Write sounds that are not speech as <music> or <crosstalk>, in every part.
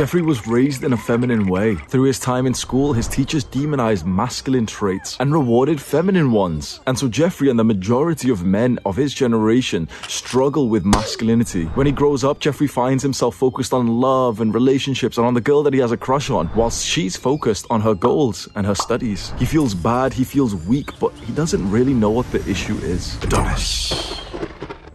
Jeffrey was raised in a feminine way. Through his time in school, his teachers demonized masculine traits and rewarded feminine ones. And so Jeffrey and the majority of men of his generation struggle with masculinity. When he grows up, Jeffrey finds himself focused on love and relationships and on the girl that he has a crush on, whilst she's focused on her goals and her studies. He feels bad, he feels weak, but he doesn't really know what the issue is. Adonis.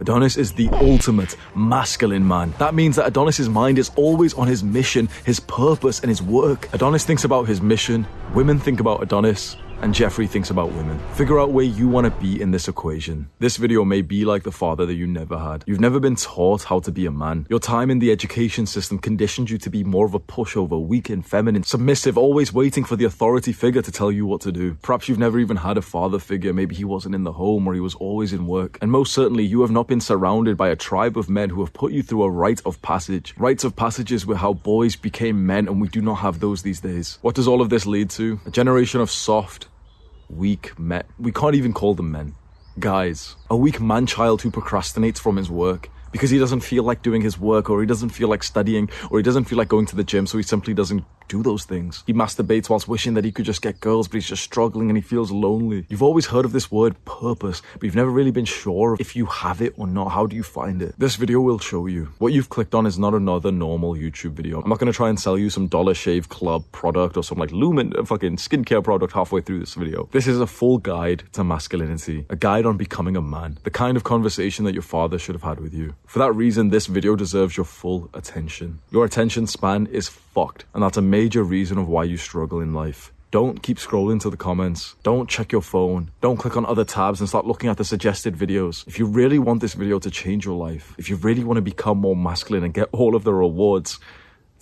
Adonis is the ultimate masculine man. That means that Adonis's mind is always on his mission, his purpose, and his work. Adonis thinks about his mission, women think about Adonis, and Jeffrey thinks about women. Figure out where you want to be in this equation. This video may be like the father that you never had. You've never been taught how to be a man. Your time in the education system conditioned you to be more of a pushover, weak and feminine, submissive, always waiting for the authority figure to tell you what to do. Perhaps you've never even had a father figure. Maybe he wasn't in the home or he was always in work. And most certainly, you have not been surrounded by a tribe of men who have put you through a rite of passage. Rites of passages were how boys became men, and we do not have those these days. What does all of this lead to? A generation of soft, weak men. We can't even call them men. Guys. A weak man child who procrastinates from his work because he doesn't feel like doing his work or he doesn't feel like studying or he doesn't feel like going to the gym so he simply doesn't do those things. He masturbates whilst wishing that he could just get girls, but he's just struggling and he feels lonely. You've always heard of this word purpose, but you've never really been sure if you have it or not. How do you find it? This video will show you. What you've clicked on is not another normal YouTube video. I'm not going to try and sell you some Dollar Shave Club product or some like Lumin uh, fucking skincare product halfway through this video. This is a full guide to masculinity, a guide on becoming a man, the kind of conversation that your father should have had with you. For that reason, this video deserves your full attention. Your attention span is fucked, and that's a major reason of why you struggle in life. Don't keep scrolling to the comments. Don't check your phone. Don't click on other tabs and start looking at the suggested videos. If you really want this video to change your life, if you really want to become more masculine and get all of the rewards,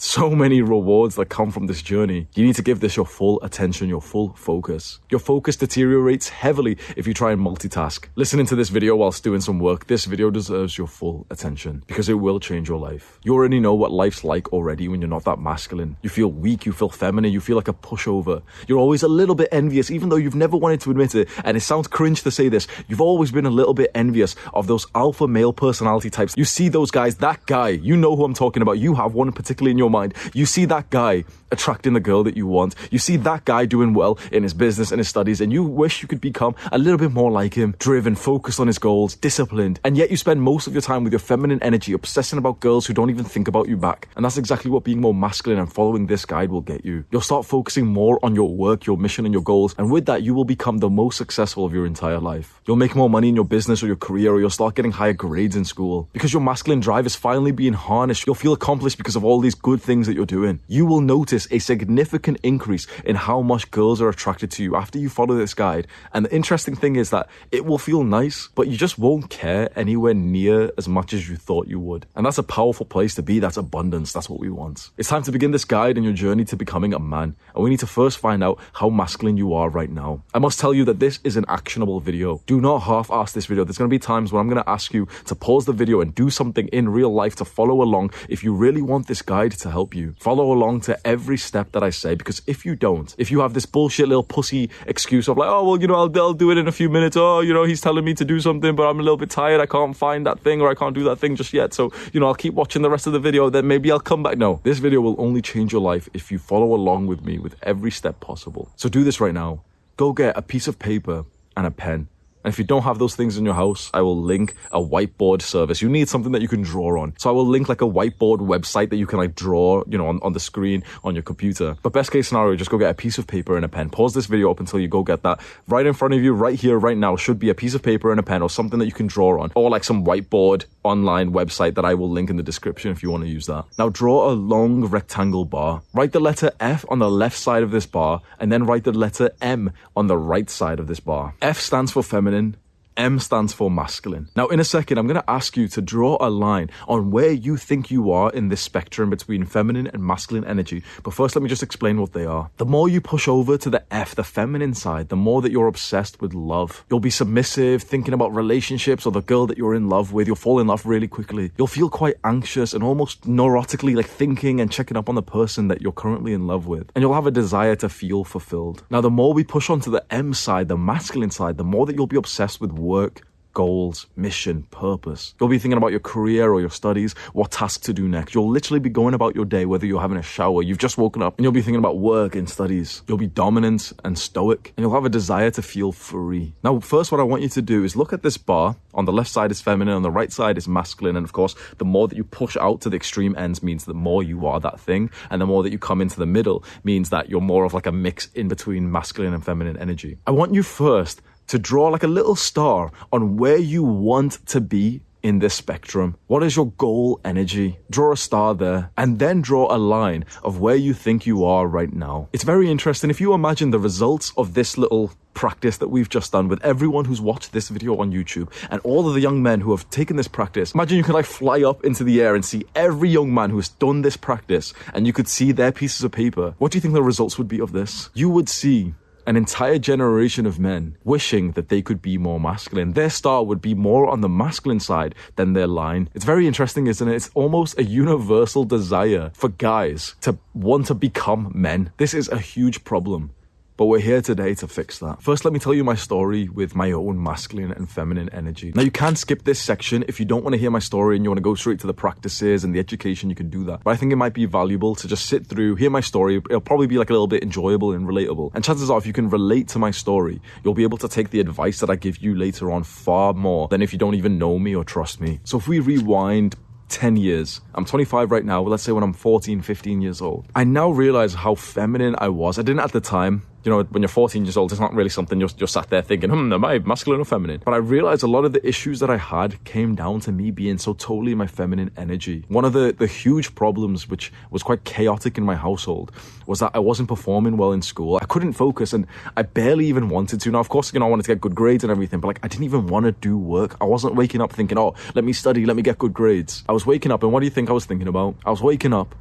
so many rewards that come from this journey. You need to give this your full attention, your full focus. Your focus deteriorates heavily if you try and multitask. Listening to this video whilst doing some work, this video deserves your full attention because it will change your life. You already know what life's like already when you're not that masculine. You feel weak, you feel feminine, you feel like a pushover. You're always a little bit envious, even though you've never wanted to admit it. And it sounds cringe to say this. You've always been a little bit envious of those alpha male personality types. You see those guys, that guy, you know who I'm talking about. You have one particularly in your mind. You see that guy attracting the girl that you want. You see that guy doing well in his business and his studies, and you wish you could become a little bit more like him, driven, focused on his goals, disciplined. And yet you spend most of your time with your feminine energy obsessing about girls who don't even think about you back. And that's exactly what being more masculine and following this guide will get you. You'll start focusing more on your work, your mission, and your goals. And with that, you will become the most successful of your entire life. You'll make more money in your business or your career, or you'll start getting higher grades in school. Because your masculine drive is finally being harnessed, you'll feel accomplished because of all these good things that you're doing. You will notice a significant increase in how much girls are attracted to you after you follow this guide. And the interesting thing is that it will feel nice, but you just won't care anywhere near as much as you thought you would. And that's a powerful place to be. That's abundance. That's what we want. It's time to begin this guide and your journey to becoming a man. And we need to first find out how masculine you are right now. I must tell you that this is an actionable video. Do not half-ass this video. There's going to be times when I'm going to ask you to pause the video and do something in real life to follow along if you really want this guide to help you. Follow along to every step that I say because if you don't, if you have this bullshit little pussy excuse of like, oh, well, you know, I'll, I'll do it in a few minutes. Oh, you know, he's telling me to do something, but I'm a little bit tired. I can't find that thing or I can't do that thing just yet. So, you know, I'll keep watching the rest of the video. Then maybe I'll come back. No, this video will only change your life if you follow along with me with every step possible. So do this right now. Go get a piece of paper and a pen and if you don't have those things in your house, I will link a whiteboard service. You need something that you can draw on. So I will link like a whiteboard website that you can like draw, you know, on, on the screen on your computer. But best case scenario, just go get a piece of paper and a pen. Pause this video up until you go get that. Right in front of you, right here, right now, should be a piece of paper and a pen or something that you can draw on. Or like some whiteboard online website that I will link in the description if you want to use that. Now draw a long rectangle bar. Write the letter F on the left side of this bar and then write the letter M on the right side of this bar. F stands for feminine. Then. M stands for masculine. Now, in a second, I'm going to ask you to draw a line on where you think you are in this spectrum between feminine and masculine energy. But first, let me just explain what they are. The more you push over to the F, the feminine side, the more that you're obsessed with love. You'll be submissive, thinking about relationships or the girl that you're in love with. You'll fall in love really quickly. You'll feel quite anxious and almost neurotically like thinking and checking up on the person that you're currently in love with. And you'll have a desire to feel fulfilled. Now, the more we push onto the M side, the masculine side, the more that you'll be obsessed with work, goals, mission, purpose. You'll be thinking about your career or your studies, what task to do next. You'll literally be going about your day, whether you're having a shower, you've just woken up, and you'll be thinking about work and studies. You'll be dominant and stoic, and you'll have a desire to feel free. Now, first, what I want you to do is look at this bar. On the left side is feminine, on the right side is masculine, and of course, the more that you push out to the extreme ends means the more you are that thing, and the more that you come into the middle means that you're more of like a mix in between masculine and feminine energy. I want you first to draw like a little star on where you want to be in this spectrum. What is your goal energy? Draw a star there and then draw a line of where you think you are right now. It's very interesting. If you imagine the results of this little practice that we've just done with everyone who's watched this video on YouTube and all of the young men who have taken this practice. Imagine you could like fly up into the air and see every young man who has done this practice and you could see their pieces of paper. What do you think the results would be of this? You would see an entire generation of men wishing that they could be more masculine. Their star would be more on the masculine side than their line. It's very interesting, isn't it? It's almost a universal desire for guys to want to become men. This is a huge problem. But we're here today to fix that. First, let me tell you my story with my own masculine and feminine energy. Now, you can skip this section if you don't want to hear my story and you want to go straight to the practices and the education, you can do that. But I think it might be valuable to just sit through, hear my story. It'll probably be like a little bit enjoyable and relatable. And chances are, if you can relate to my story, you'll be able to take the advice that I give you later on far more than if you don't even know me or trust me. So if we rewind 10 years. I'm 25 right now. Let's say when I'm 14, 15 years old. I now realize how feminine I was. I didn't at the time you know, when you're 14 years old, it's not really something you're, you're sat there thinking, hmm, am I masculine or feminine? But I realized a lot of the issues that I had came down to me being so totally my feminine energy. One of the, the huge problems, which was quite chaotic in my household, was that I wasn't performing well in school. I couldn't focus and I barely even wanted to. Now, of course, you know, I wanted to get good grades and everything, but like I didn't even want to do work. I wasn't waking up thinking, oh, let me study, let me get good grades. I was waking up and what do you think I was thinking about? I was waking up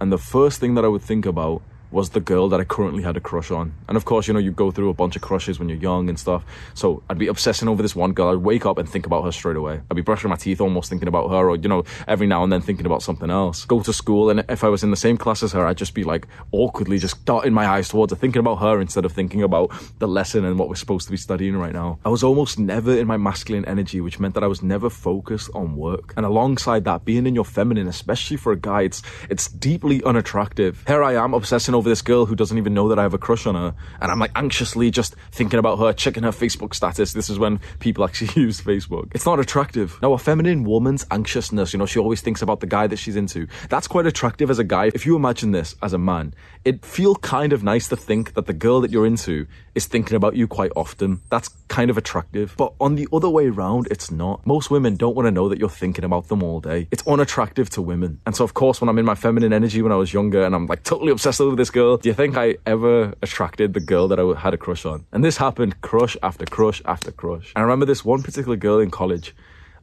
and the first thing that I would think about was the girl that I currently had a crush on. And of course, you know, you go through a bunch of crushes when you're young and stuff. So I'd be obsessing over this one girl. I'd wake up and think about her straight away. I'd be brushing my teeth almost thinking about her or, you know, every now and then thinking about something else. Go to school and if I was in the same class as her, I'd just be like awkwardly just darting my eyes towards her, thinking about her instead of thinking about the lesson and what we're supposed to be studying right now. I was almost never in my masculine energy, which meant that I was never focused on work. And alongside that, being in your feminine, especially for a guy, it's, it's deeply unattractive. Here I am obsessing over this girl who doesn't even know that I have a crush on her. And I'm like anxiously just thinking about her, checking her Facebook status. This is when people actually <laughs> use Facebook. It's not attractive. Now, a feminine woman's anxiousness, you know, she always thinks about the guy that she's into. That's quite attractive as a guy. If you imagine this as a man, it'd feel kind of nice to think that the girl that you're into is thinking about you quite often. That's kind of attractive. But on the other way around, it's not. Most women don't want to know that you're thinking about them all day. It's unattractive to women. And so, of course, when I'm in my feminine energy when I was younger and I'm like totally obsessed with this girl, do you think I ever attracted the girl that I had a crush on? And this happened crush after crush after crush. And I remember this one particular girl in college.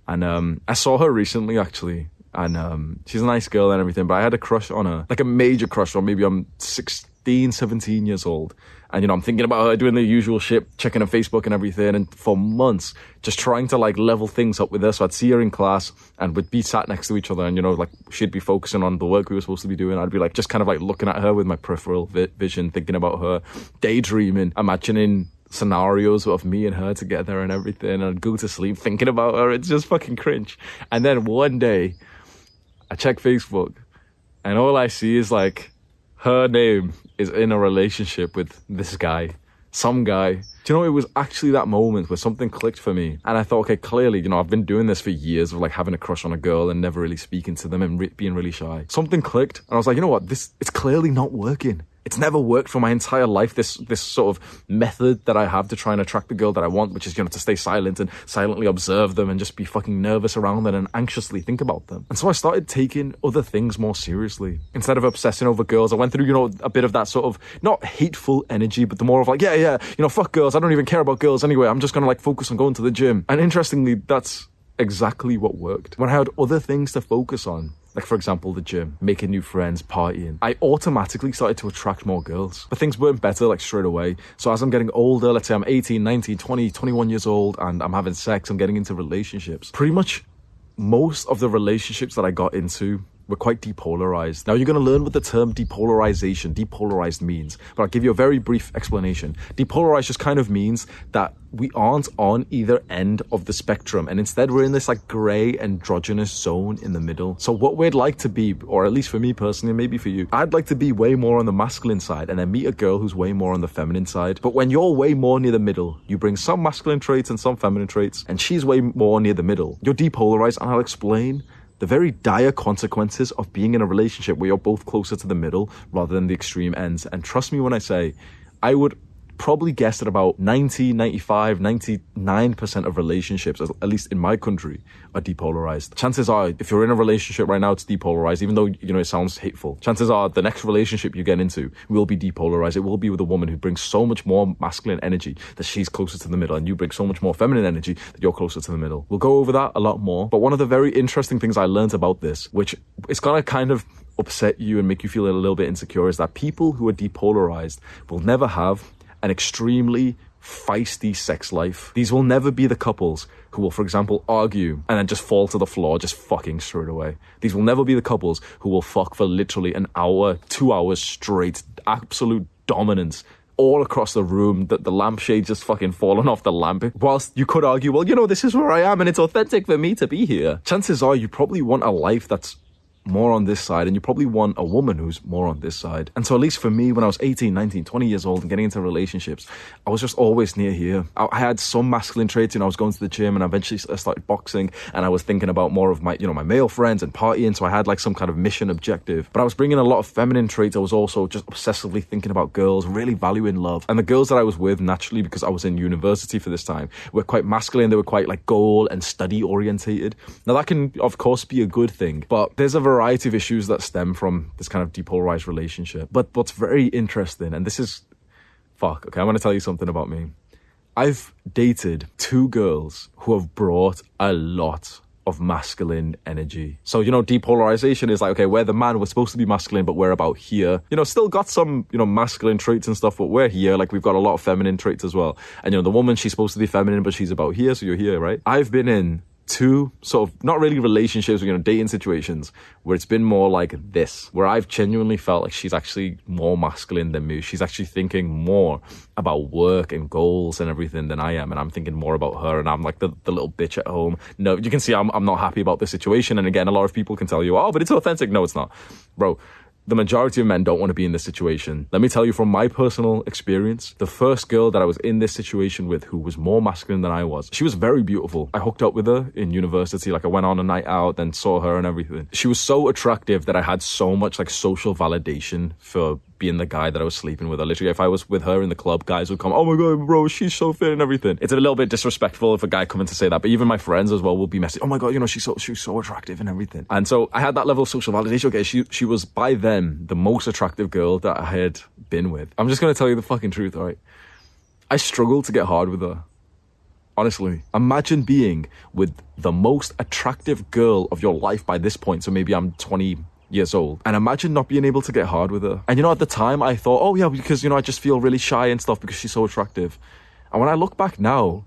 And um, I saw her recently, actually and um, she's a nice girl and everything, but I had a crush on her, like a major crush on. Maybe I'm 16, 17 years old, and you know I'm thinking about her doing the usual shit, checking her Facebook and everything, and for months just trying to like level things up with her. So I'd see her in class, and we'd be sat next to each other, and you know like she'd be focusing on the work we were supposed to be doing. I'd be like just kind of like looking at her with my peripheral vi- vision, thinking about her, daydreaming, imagining scenarios of me and her together and everything and I'd go to sleep thinking about her. It's just fucking cringe. And then one day I check Facebook and all I see is like her name is in a relationship with this guy, some guy. Do you know, it was actually that moment where something clicked for me. And I thought, okay, clearly, you know, I've been doing this for years of like having a crush on a girl and never really speaking to them and re- being really shy. Something clicked and I was like, you know what, this, it's clearly not working it's never worked for my entire life. This this sort of method that I have to try and attract the girl that I want, which is you know to stay silent and silently observe them and just be fucking nervous around them and anxiously think about them. And so I started taking other things more seriously instead of obsessing over girls. I went through you know a bit of that sort of not hateful energy, but the more of like yeah yeah you know fuck girls. I don't even care about girls anyway. I'm just gonna like focus on going to the gym. And interestingly, that's exactly what worked. When I had other things to focus on, like for example the gym, making new friends, partying, I automatically started to attract more girls. But things weren't better like straight away. So as I'm getting older, let's say I'm 18, 19, 20, 21 years old and I'm having sex, I'm getting into relationships. Pretty much most of the relationships that I got into we're quite depolarized. Now, you're going to learn what the term depolarization, depolarized means, but I'll give you a very brief explanation. Depolarized just kind of means that we aren't on either end of the spectrum, and instead we're in this like gray androgynous zone in the middle. So, what we'd like to be, or at least for me personally, maybe for you, I'd like to be way more on the masculine side and then meet a girl who's way more on the feminine side. But when you're way more near the middle, you bring some masculine traits and some feminine traits, and she's way more near the middle. You're depolarized, and I'll explain the very dire consequences of being in a relationship where you're both closer to the middle rather than the extreme ends. And trust me when I say, I would probably guess that about 90, 95, 99% of relationships, at least in my country, are depolarized. Chances are, if you're in a relationship right now, it's depolarized, even though, you know, it sounds hateful. Chances are the next relationship you get into will be depolarized. It will be with a woman who brings so much more masculine energy that she's closer to the middle, and you bring so much more feminine energy that you're closer to the middle. We'll go over that a lot more. But one of the very interesting things I learned about this, which is gonna kind of upset you and make you feel a little bit insecure, is that people who are depolarized will never have an extremely feisty sex life. These will never be the couples who will, for example, argue and then just fall to the floor, just fucking straight away. These will never be the couples who will fuck for literally an hour, two hours straight, absolute dominance all across the room that the lampshade just fucking fallen off the lamp. Whilst you could argue, well, you know, this is where I am and it's authentic for me to be here. Chances are you probably want a life that's more on this side and you probably want a woman who's more on this side. And so at least for me, when I was 18, 19, 20 years old and getting into relationships, I was just always near here. I, had some masculine traits, you know, I was going to the gym and eventually I started boxing and I was thinking about more of my, you know, my male friends and partying. So I had like some kind of mission objective, but I was bringing a lot of feminine traits. I was also just obsessively thinking about girls, really valuing love. And the girls that I was with naturally, because I was in university for this time, were quite masculine. They were quite like goal and study orientated. Now that can of course be a good thing, but there's a variety of issues that stem from this kind of depolarized relationship. But what's very interesting, and this is fuck, okay, I want to tell you something about me. I've dated two girls who have brought a lot of masculine energy. So, you know, depolarization is like, okay, we're the man, we're supposed to be masculine, but we're about here. You know, still got some, you know, masculine traits and stuff, but we're here. Like, we've got a lot of feminine traits as well. And, you know, the woman, she's supposed to be feminine, but she's about here, so you're here, right? I've been in two sort of not really relationships, you know, dating situations where it's been more like this, where I've genuinely felt like she's actually more masculine than me. She's actually thinking more about work and goals and everything than I am, and I'm thinking more about her, and I'm like the, the little bitch at home. No, you can see I'm I'm not happy about this situation, and again, a lot of people can tell you, oh, but it's authentic. No, it's not, bro the majority of men don't want to be in this situation. Let me tell you from my personal experience, the first girl that I was in this situation with who was more masculine than I was, she was very beautiful. I hooked up with her in university. Like I went on a night out, then saw her and everything. She was so attractive that I had so much like social validation for being the guy that I was sleeping with. Or literally, if I was with her in the club, guys would come, "Oh my god, bro, she's so fit and everything." It's a little bit disrespectful if a guy coming to say that, but even my friends as well will be messy. "Oh my god, you know, she's so she's so attractive and everything." And so I had that level of social validation. Okay, she she was by then the most attractive girl that I had been with. I'm just gonna tell you the fucking truth, all right? I struggled to get hard with her. Honestly, imagine being with the most attractive girl of your life by this point. So maybe I'm 20 years old. And imagine not being able to get hard with her. And you know, at the time I thought, oh yeah, because you know, I just feel really shy and stuff because she's so attractive. And when I look back now,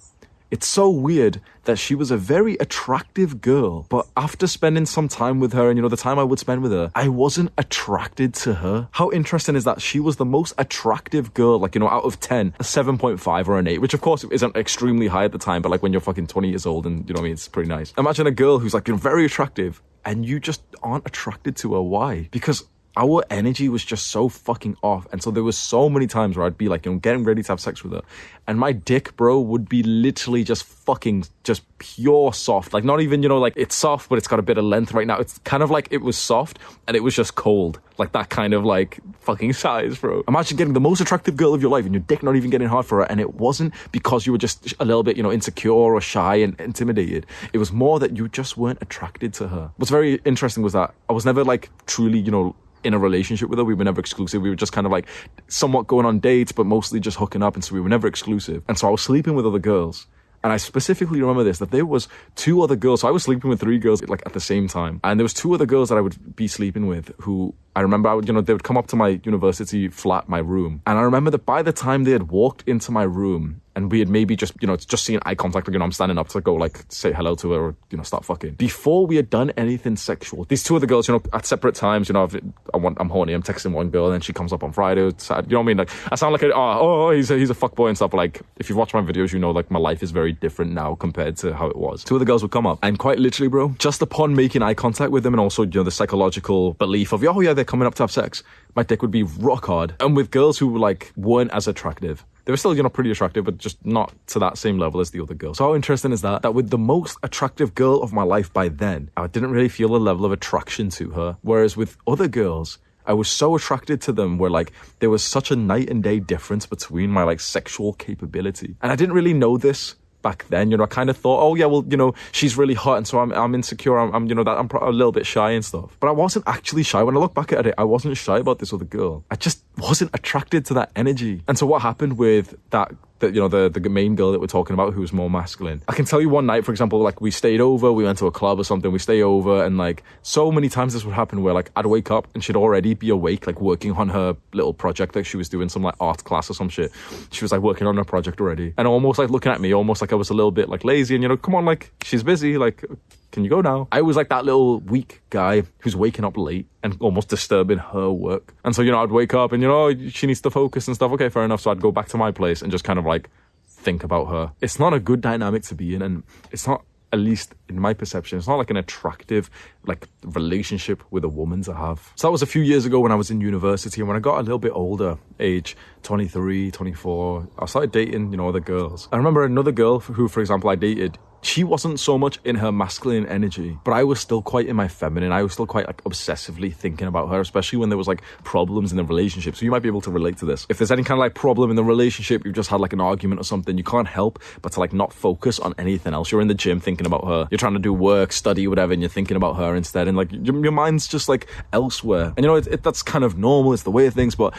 it's so weird that she was a very attractive girl, but after spending some time with her and you know the time I would spend with her, I wasn't attracted to her. How interesting is that she was the most attractive girl, like you know, out of 10, a 7.5 or an 8, which of course isn't extremely high at the time, but like when you're fucking 20 years old and you know I mean, it's pretty nice. Imagine a girl who's like very attractive and you just aren't attracted to her. Why? Because our energy was just so fucking off. And so there was so many times where I'd be like, you know, getting ready to have sex with her. And my dick, bro, would be literally just fucking just pure soft. Like not even, you know, like it's soft, but it's got a bit of length right now. It's kind of like it was soft and it was just cold. Like that kind of like fucking size, bro. Imagine getting the most attractive girl of your life and your dick not even getting hard for her. And it wasn't because you were just a little bit, you know, insecure or shy and intimidated. It was more that you just weren't attracted to her. What's very interesting was that I was never like truly, you know, in a relationship with her. We were never exclusive. We were just kind of like somewhat going on dates, but mostly just hooking up. And so we were never exclusive. And so I was sleeping with other girls. And I specifically remember this that there was two other girls. So I was sleeping with three girls like at the same time, and there was two other girls that I would be sleeping with who I remember, I would, you know, they would come up to my university flat, my room, and I remember that by the time they had walked into my room, and we had maybe just, you know, just seen eye contact, like, you know, I'm standing up to go, like, say hello to her or, you know, start fucking. Before we had done anything sexual, these two other girls, you know, at separate times, you know, I've, I want, I'm horny, I'm texting one girl, and then she comes up on Friday, you know what I mean? Like, I sound like, a, oh, oh, oh he's a, he's a fuckboy and stuff. Like, if you've watched my videos, you know, like, my life is very different now compared to how it was. Two other girls would come up, and quite literally, bro, just upon making eye contact with them, and also, you know, the psychological belief of, oh, yeah, they're coming up to have sex, my dick would be rock hard. And with girls who, like, weren't as attractive, they were still, you know, pretty attractive, but just not to that same level as the other girls. So how interesting is that? That with the most attractive girl of my life by then, I didn't really feel a level of attraction to her. Whereas with other girls, I was so attracted to them where like there was such a night and day difference between my like sexual capability. And I didn't really know this back then. You know, I kind of thought, oh yeah, well, you know, she's really hot, and so I'm, I'm insecure. I'm, I'm you know, that I'm a little bit shy and stuff. But I wasn't actually shy. When I look back at it, I wasn't shy about this other girl. I just wasn't attracted to that energy. And so what happened with that that you know the the main girl that we're talking about who was more masculine. I can tell you one night, for example, like we stayed over, we went to a club or something, we stay over, and like so many times this would happen where like I'd wake up and she'd already be awake, like working on her little project, like she was doing some like art class or some shit. She was like working on her project already, and almost like looking at me, almost like I was a little bit like lazy, and you know, come on, like she's busy, like can you go now? I was like that little weak guy who's waking up late and almost disturbing her work. And so, you know, I'd wake up and, you know, she needs to focus and stuff. Okay, fair enough. So I'd go back to my place and just kind of like think about her. It's not a good dynamic to be in. And it's not, at least in my perception, it's not like an attractive, like relationship with a woman to have. So that was a few years ago when I was in university. And when I got a little bit older, age 23, 24, I started dating, you know, other girls. I remember another girl who, for example, I dated she wasn't so much in her masculine energy, but I was still quite in my feminine. I was still quite like obsessively thinking about her, especially when there was like problems in the relationship. So you might be able to relate to this. If there's any kind of like problem in the relationship, you've just had like an argument or something, you can't help but to like not focus on anything else. You're in the gym thinking about her. You're trying to do work, study, whatever, and you're thinking about her instead. And like your, your mind's just like elsewhere. And you know, it, it, that's kind of normal. It's the way of things, but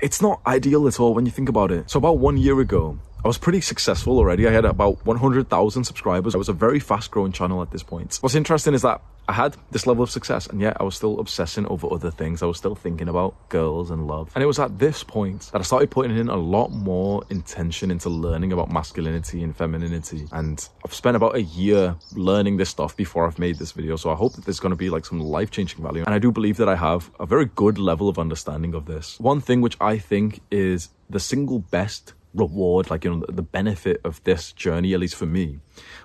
it's not ideal at all when you think about it. So about one year ago, I was pretty successful already. I had about 100,000 subscribers. I was a very fast growing channel at this point. What's interesting is that I had this level of success and yet I was still obsessing over other things. I was still thinking about girls and love. And it was at this point that I started putting in a lot more intention into learning about masculinity and femininity. And I've spent about a year learning this stuff before I've made this video. So I hope that there's going to be like some life changing value. And I do believe that I have a very good level of understanding of this. One thing which I think is the single best reward, like, you know, the benefit of this journey, at least for me,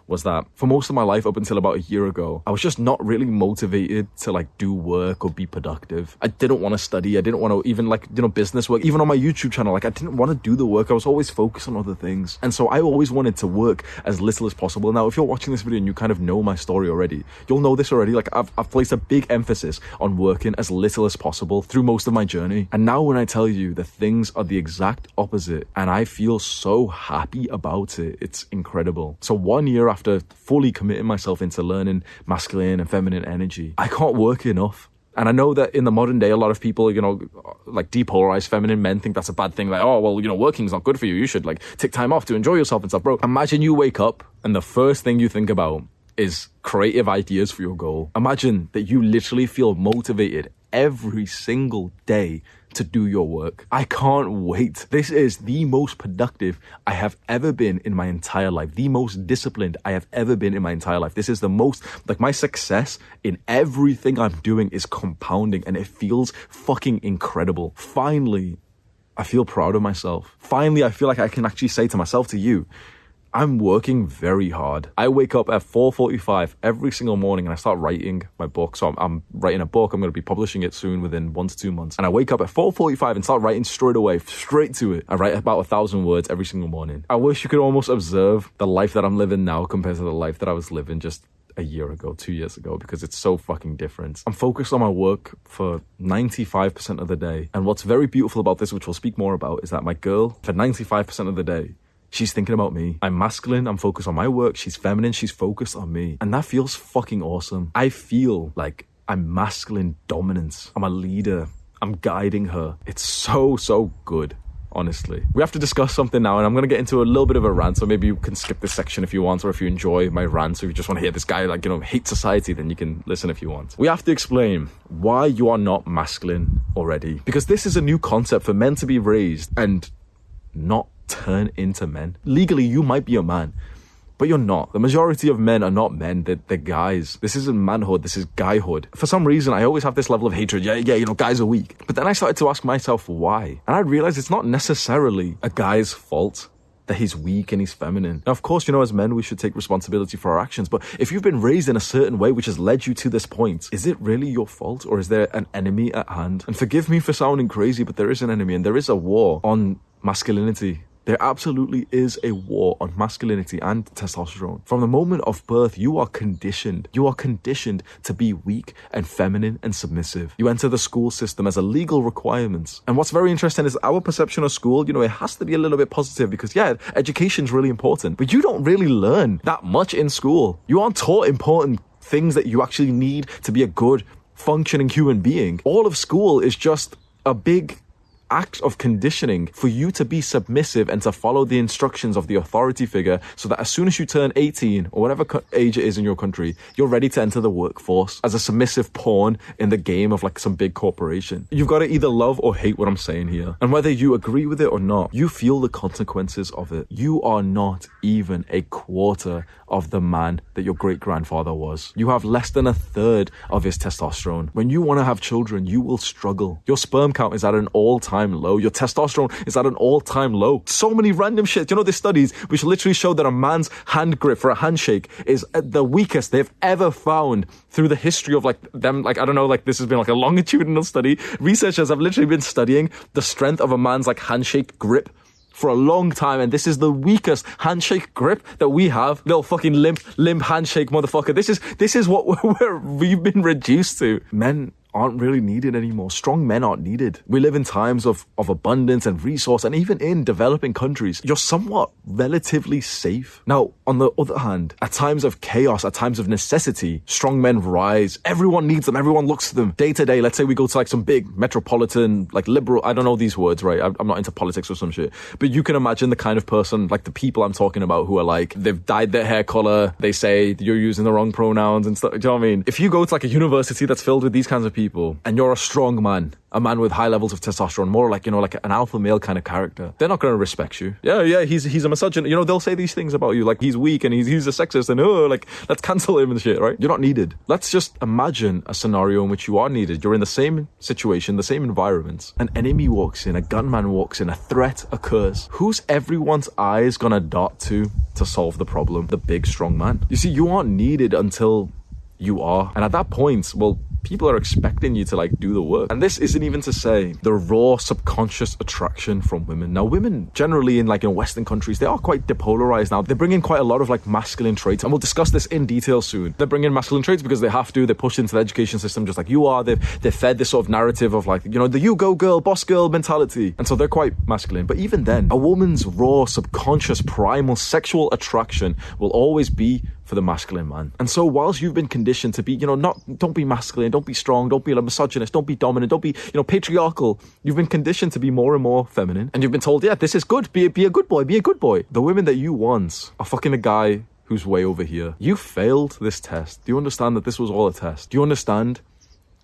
was that for most of my life up until about a year ago, I was just not really motivated to like do work or be productive. I didn't want to study. I didn't want to even like, you know, business work. Even on my YouTube channel, like I didn't want to do the work. I was always focused on other things. And so I always wanted to work as little as possible. Now, if you're watching this video and you kind of know my story already, you'll know this already. Like I've, I've placed a big emphasis on working as little as possible through most of my journey. And now when I tell you the things are the exact opposite and I feel so happy about it, it's incredible. So one year after fully committing myself into learning masculine and feminine energy, I can't work enough. And I know that in the modern day, a lot of people, you know, like depolarized feminine men think that's a bad thing. Like, oh, well, you know, working's not good for you. You should like take time off to enjoy yourself and stuff. Bro, imagine you wake up and the first thing you think about is creative ideas for your goal. Imagine that you literally feel motivated every single day to do your work. I can't wait. This is the most productive I have ever been in my entire life, the most disciplined I have ever been in my entire life. This is the most, like, my success in everything I'm doing is compounding and it feels fucking incredible. Finally, I feel proud of myself. Finally, I feel like I can actually say to myself, to you, I'm working very hard. I wake up at 4:45 every single morning and I start writing my book. So I'm, I'm writing a book. I'm going to be publishing it soon within one to two months. And I wake up at 4:45 and start writing straight away, straight to it. I write about a thousand words every single morning. I wish you could almost observe the life that I'm living now compared to the life that I was living just a year ago, two years ago, because it's so fucking different. I'm focused on my work for 95% of the day. And what's very beautiful about this, which we'll speak more about, is that my girl, for 95% of the day, She's thinking about me. I'm masculine. I'm focused on my work. She's feminine. She's focused on me. And that feels fucking awesome. I feel like I'm masculine dominance. I'm a leader. I'm guiding her. It's so, so good. honestly. We have to discuss something now, and I'm going to get into a little bit of a rant, so maybe you can skip this section if you want, or if you enjoy my rant, so if you just want to hear this guy, like, you know, hate society, then you can listen if you want. We have to explain why you are not masculine already, because this is a new concept for men to be raised and not turn into men. Legally, you might be a man, but you're not. The majority of men are not men, they're, they're, guys. This isn't manhood, this is guyhood. For some reason, I always have this level of hatred. Yeah, yeah, you know, guys are weak. But then I started to ask myself why. And I realized it's not necessarily a guy's fault that he's weak and he's feminine. Now, of course, you know, as men, we should take responsibility for our actions. But if you've been raised in a certain way which has led you to this point, is it really your fault or is there an enemy at hand? And forgive me for sounding crazy, but there is an enemy and there is a war on masculinity there absolutely is a war on masculinity and testosterone. From the moment of birth, you are conditioned. You are conditioned to be weak and feminine and submissive. You enter the school system as a legal requirement. And what's very interesting is our perception of school, you know, it has to be a little bit positive because, yeah, education's really important, but you don't really learn that much in school. You aren't taught important things that you actually need to be a good functioning human being. All of school is just a big act of conditioning for you to be submissive and to follow the instructions of the authority figure so that as soon as you turn 18 or whatever age it is in your country, you're ready to enter the workforce as a submissive pawn in the game of like some big corporation. You've got to either love or hate what I'm saying here. And whether you agree with it or not, you feel the consequences of it. You are not even a quarter of the man that your great grandfather was. You have less than a third of his testosterone. When you want to have children, you will struggle. Your sperm count is at an all time time low. Your testosterone is at an all time low. So many random shit. You know, there's studies which literally show that a man's hand grip for a handshake is uh, the weakest they've ever found through the history of like them. Like, I don't know, like this has been like a longitudinal study. Researchers have literally been studying the strength of a man's like handshake grip for a long time, and this is the weakest handshake grip that we have. Little fucking limp, limp handshake, motherfucker. This is this is what <laughs> we're, we've been reduced to. Men aren't really needed anymore. Strong men aren't needed. We live in times of, of abundance and resource, and even in developing countries, you're somewhat relatively safe. Now, on the other hand, at times of chaos, at times of necessity, strong men rise. Everyone needs them. Everyone looks to them day to day. Let's say we go to like some big metropolitan, like liberal, I don't know these words, right? I'm not into politics or some shit, but you can imagine the kind of person, like the people I'm talking about who are like, they've dyed their hair color. They say you're using the wrong pronouns and stuff. Do you know what I mean? If you go to like a university that's filled with these kinds of people, people and you're a strong man, a man with high levels of testosterone, more like, you know, like an alpha male kind of character, they're not going to respect you. Yeah, yeah, he's he's a misogynist. You know, they'll say these things about you, like he's weak and he's, he's a sexist and, oh, like, let's cancel him and shit, right? You're not needed. Let's just imagine a scenario in which you are needed. You're in the same situation, the same environment. An enemy walks in, a gunman walks in, a threat occurs. Who's everyone's eyes going to dart to to solve the problem? The big, strong man. You see, you aren't needed until you are. And at that point, well, people are expecting you to like do the work. And this isn't even to say the raw subconscious attraction from women. Now, women generally in like in Western countries, they are quite depolarized now. They bring in quite a lot of like masculine traits, and we'll discuss this in detail soon. They bring in masculine traits because they have to. They're pushed into the education system just like you are. They've they're fed this sort of narrative of like you know the you go girl, boss girl mentality, and so they're quite masculine. But even then, a woman's raw subconscious primal sexual attraction will always be for the masculine man. And so whilst you've been conditioned to be, you know, not don't be masculine, don't be strong, don't be a misogynist, don't be dominant, don't be, you know, patriarchal. You've been conditioned to be more and more feminine. And you've been told, yeah, this is good. Be be a good boy, be a good boy. The women that you want are fucking a guy who's way over here. You failed this test. Do you understand that this was all a test? Do you understand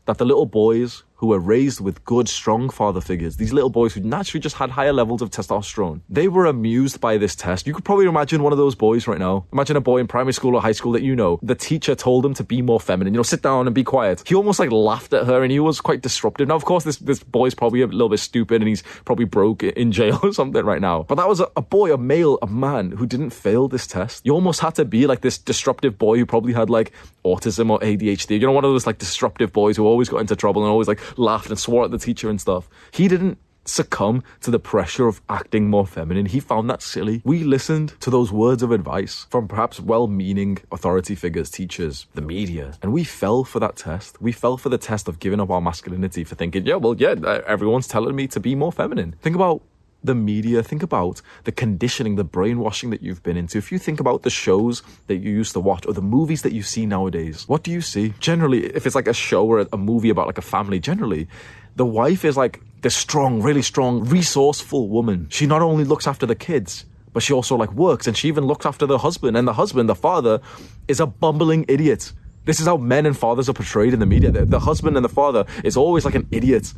that the little boys who were raised with good, strong father figures, these little boys who naturally just had higher levels of testosterone, they were amused by this test. You could probably imagine one of those boys right now. Imagine a boy in primary school or high school that you know. The teacher told him to be more feminine, you know, sit down and be quiet. He almost like laughed at her and he was quite disruptive. Now, of course, this, this boy's probably a little bit stupid and he's probably broke in jail <laughs> or something right now. But that was a, a boy, a male, a man who didn't fail this test. You almost had to be like this disruptive boy who probably had like autism or ADHD. You know, one of those like disruptive boys who always got into trouble and always like laughed and swore at the teacher and stuff. He didn't succumb to the pressure of acting more feminine. He found that silly. We listened to those words of advice from perhaps well meaning authority figures, teachers, the media, and we fell for that test. We fell for the test of giving up our masculinity for thinking, yeah, well, yeah, everyone's telling me to be more feminine. Think about the media, think about the conditioning, the brainwashing that you've been into. If you think about the shows that you used to watch or the movies that you see nowadays, what do you see? Generally, if it's like a show or a movie about like a family, generally, the wife is like this strong, really strong, resourceful woman. She not only looks after the kids, but she also like works and she even looks after the husband. And the husband, the father, is a bumbling idiot. This is how men and fathers are portrayed in the media. The, the husband and the father is always like an idiot.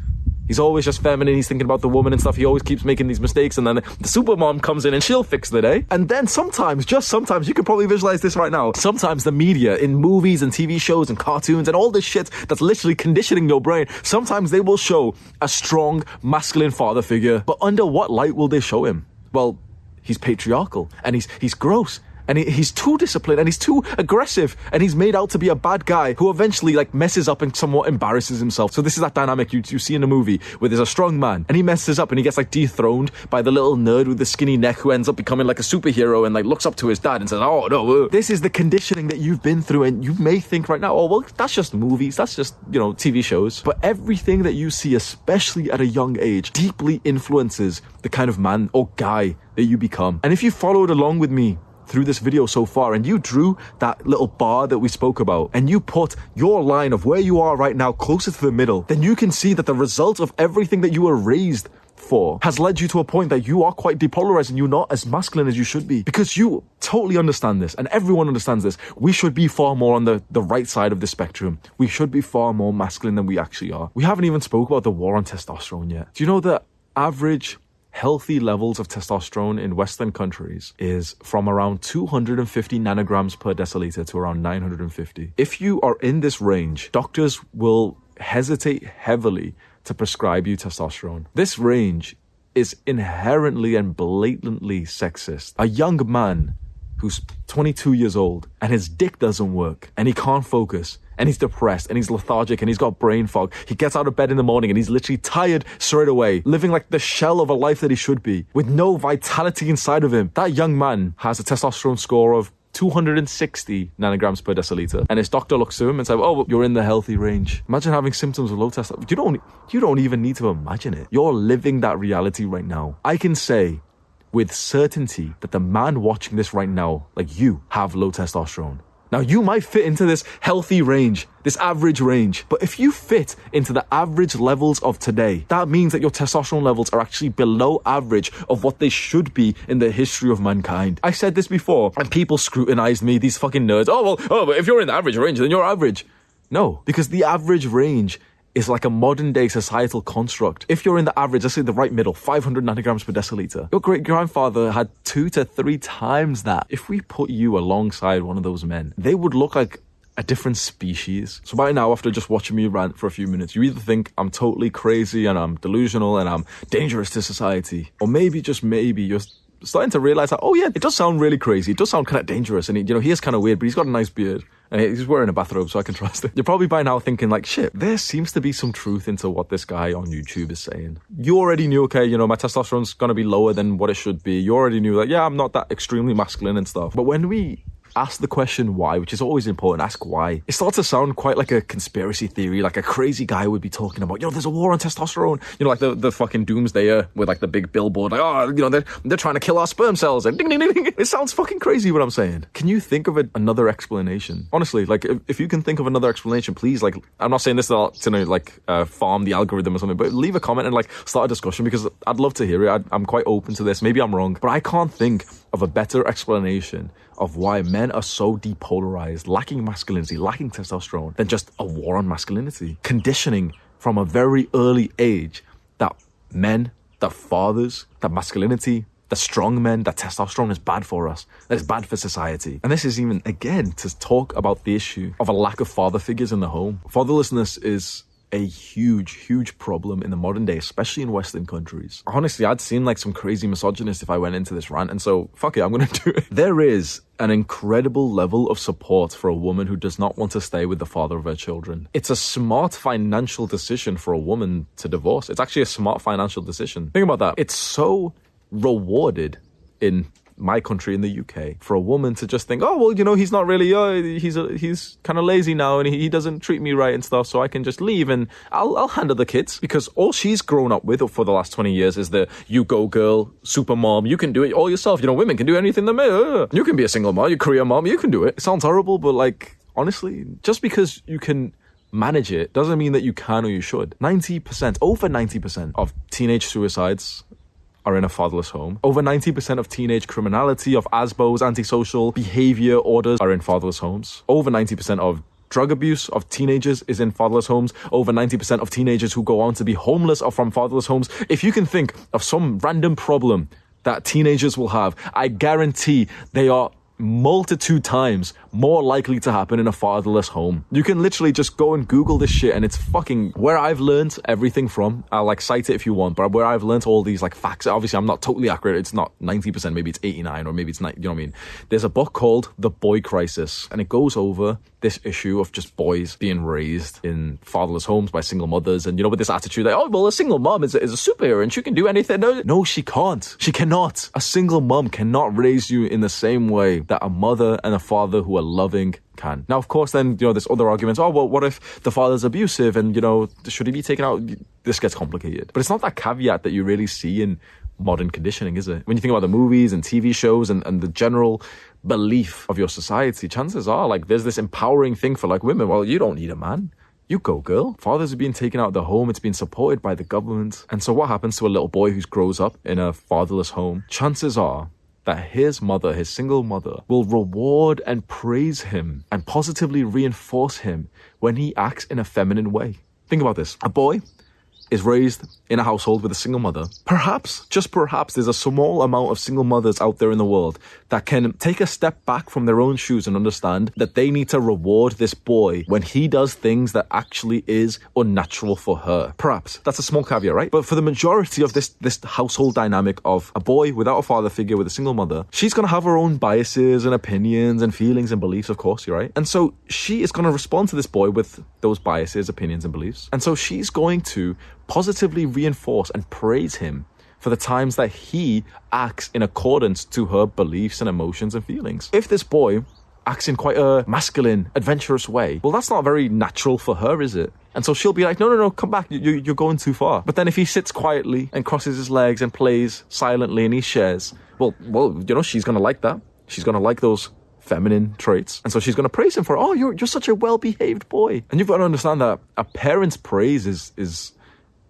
He's always just feminine. He's thinking about the woman and stuff. He always keeps making these mistakes, and then the super mom comes in and she'll fix the day. And then sometimes, just sometimes, you can probably visualize this right now. Sometimes the media in movies and TV shows and cartoons and all this shit that's literally conditioning your brain. Sometimes they will show a strong masculine father figure, but under what light will they show him? Well, he's patriarchal and he's he's gross and he, he's too disciplined and he's too aggressive and he's made out to be a bad guy who eventually like messes up and somewhat embarrasses himself. So this is that dynamic you, you see in the movie where there's a strong man and he messes up and he gets like dethroned by the little nerd with the skinny neck who ends up becoming like a superhero and like looks up to his dad and says, "Oh no, uh. this is the conditioning that you've been through." And you may think right now, "Oh well, that's just movies, that's just you know TV shows." But everything that you see, especially at a young age, deeply influences the kind of man or guy that you become. And if you followed along with me through this video so far and you drew that little bar that we spoke about and you put your line of where you are right now closer to the middle, then you can see that the result of everything that you were raised for has led you to a point that you are quite depolarized and you're not as masculine as you should be because you totally understand this and everyone understands this. We should be far more on the, the right side of the spectrum. We should be far more masculine than we actually are. We haven't even spoke about the war on testosterone yet. Do you know the average healthy levels of testosterone in Western countries is from around 250 nanograms per deciliter to around 950. If you are in this range, doctors will hesitate heavily to prescribe you testosterone. This range is inherently and blatantly sexist. A young man who's 22 years old and his dick doesn't work and he can't focus and he's depressed and he's lethargic and he's got brain fog. He gets out of bed in the morning and he's literally tired straight away, living like the shell of a life that he should be, with no vitality inside of him. That young man has a testosterone score of 260 nanograms per deciliter. And his doctor looks to him and says, Oh, you're in the healthy range. Imagine having symptoms of low testosterone. You don't, you don't even need to imagine it. You're living that reality right now. I can say with certainty that the man watching this right now, like you, have low testosterone. Now, you might fit into this healthy range, this average range, but if you fit into the average levels of today, that means that your testosterone levels are actually below average of what they should be in the history of mankind. I said this before, and people scrutinized me, these fucking nerds. Oh, well, oh, but if you're in the average range, then you're average. No, because the average range is like a modern day societal construct. If you're in the average, let's say the right middle, 500 nanograms per deciliter, your great grandfather had two to three times that. If we put you alongside one of those men, they would look like a different species. So by now, after just watching me rant for a few minutes, you either think I'm totally crazy and I'm delusional and I'm dangerous to society, or maybe just maybe you're starting to realize that, oh yeah, it does sound really crazy. It does sound kind of dangerous. And, he, you know, he is kind of weird, but he's got a nice beard. And he's wearing a bathrobe, so I can <laughs> trust it. You're probably by now thinking like, shit, there seems to be some truth into what this guy on YouTube is saying. You already knew, okay, you know, my testosterone's gonna be lower than what it should be. You already knew that, yeah, I'm not that extremely masculine and stuff. But when we ask the question why, which is always important. Ask why. It starts to sound quite like a conspiracy theory, like a crazy guy would be talking about, you know, there's a war on testosterone. You know, like the, the fucking doomsdayer with like the big billboard, like, oh, you know, they're, they're trying to kill our sperm cells. And ding, ding, ding, ding. It sounds fucking crazy what I'm saying. Can you think of a, another explanation? Honestly, like, if, if, you can think of another explanation, please, like, I'm not saying this to, like, uh, farm the algorithm or something, but leave a comment and like start a discussion because I'd love to hear it. I, I'm quite open to this. Maybe I'm wrong, but I can't think of a better explanation of why men are so depolarized, lacking masculinity, lacking testosterone, than just a war on masculinity. Conditioning from a very early age that men, that fathers, that masculinity, the strong men, that testosterone is bad for us, that is bad for society. And this is even, again, to talk about the issue of a lack of father figures in the home. Fatherlessness is a huge, huge problem in the modern day, especially in Western countries. Honestly, I'd seem like some crazy misogynist if I went into this rant, and so fuck it, I'm gonna <laughs> do it. There is an incredible level of support for a woman who does not want to stay with the father of her children. It's a smart financial decision for a woman to divorce. It's actually a smart financial decision. Think about that. It's so rewarded in my country in the UK for a woman to just think, oh well, you know, he's not really, uh, he's a, he's kind of lazy now and he, he, doesn't treat me right and stuff, so I can just leave and I'll I'll handle the kids because all she's grown up with for the last twenty years is the you go girl, super mom, you can do it all yourself. You know, women can do anything they may. Uh, you can be a single mom, you career mom, you can do it. It sounds horrible, but like honestly, just because you can manage it doesn't mean that you can or you should. 90%, over 90% of teenage suicides are in a fatherless home. Over 90% of teenage criminality, of ASBOs, antisocial behavior orders are in fatherless homes. Over 90% of drug abuse of teenagers is in fatherless homes. Over 90% of teenagers who go on to be homeless are from fatherless homes. If you can think of some random problem that teenagers will have, I guarantee they are multitude times more likely to happen in a fatherless home. You can literally just go and Google this shit and it's fucking where I've learned everything from. I'll like cite it if you want, but where I've learned all these like facts. Obviously, I'm not totally accurate. It's not 90%, maybe it's 89 or maybe it's 90, you know what I mean? There's a book called The Boy Crisis and it goes over this issue of just boys being raised in fatherless homes by single mothers and you know with this attitude that oh well a single mom is a, is a superhero and she can do anything no no she can't she cannot a single mom cannot raise you in the same way that a mother and a father who are loving can. Now, of course, then, you know, there's other arguments. Oh, well, what if the father's abusive and, you know, should he be taken out? This gets complicated. But it's not that caveat that you really see in modern conditioning, is it? When you think about the movies and TV shows and, and the general belief of your society, chances are like there's this empowering thing for like women. Well, you don't need a man. You go, girl. Fathers are being taken out of the home. It's being supported by the government. And so what happens to a little boy who grows up in a fatherless home? Chances are that his mother, his single mother, will reward and praise him and positively reinforce him when he acts in a feminine way. Think about this. A boy is raised in a household with a single mother, perhaps, just perhaps, there's a small amount of single mothers out there in the world that can take a step back from their own shoes and understand that they need to reward this boy when he does things that actually is unnatural for her. Perhaps. That's a small caveat, right? But for the majority of this, this household dynamic of a boy without a father figure with a single mother, she's gonna have her own biases and opinions and feelings and beliefs, of course, you're right? And so she is gonna respond to this boy with those biases, opinions, and beliefs. And so she's going to positively reinforce and praise him for the times that he acts in accordance to her beliefs and emotions and feelings. If this boy acts in quite a masculine, adventurous way, well, that's not very natural for her, is it? And so she'll be like, no, no, no, come back. You, you're going too far. But then if he sits quietly and crosses his legs and plays silently and he shares, well, well, you know, she's going to like that. She's going to like those feminine traits. And so she's going to praise him for, oh, you're, you're such a well-behaved boy. And you've got to understand that a parent's praise is, is,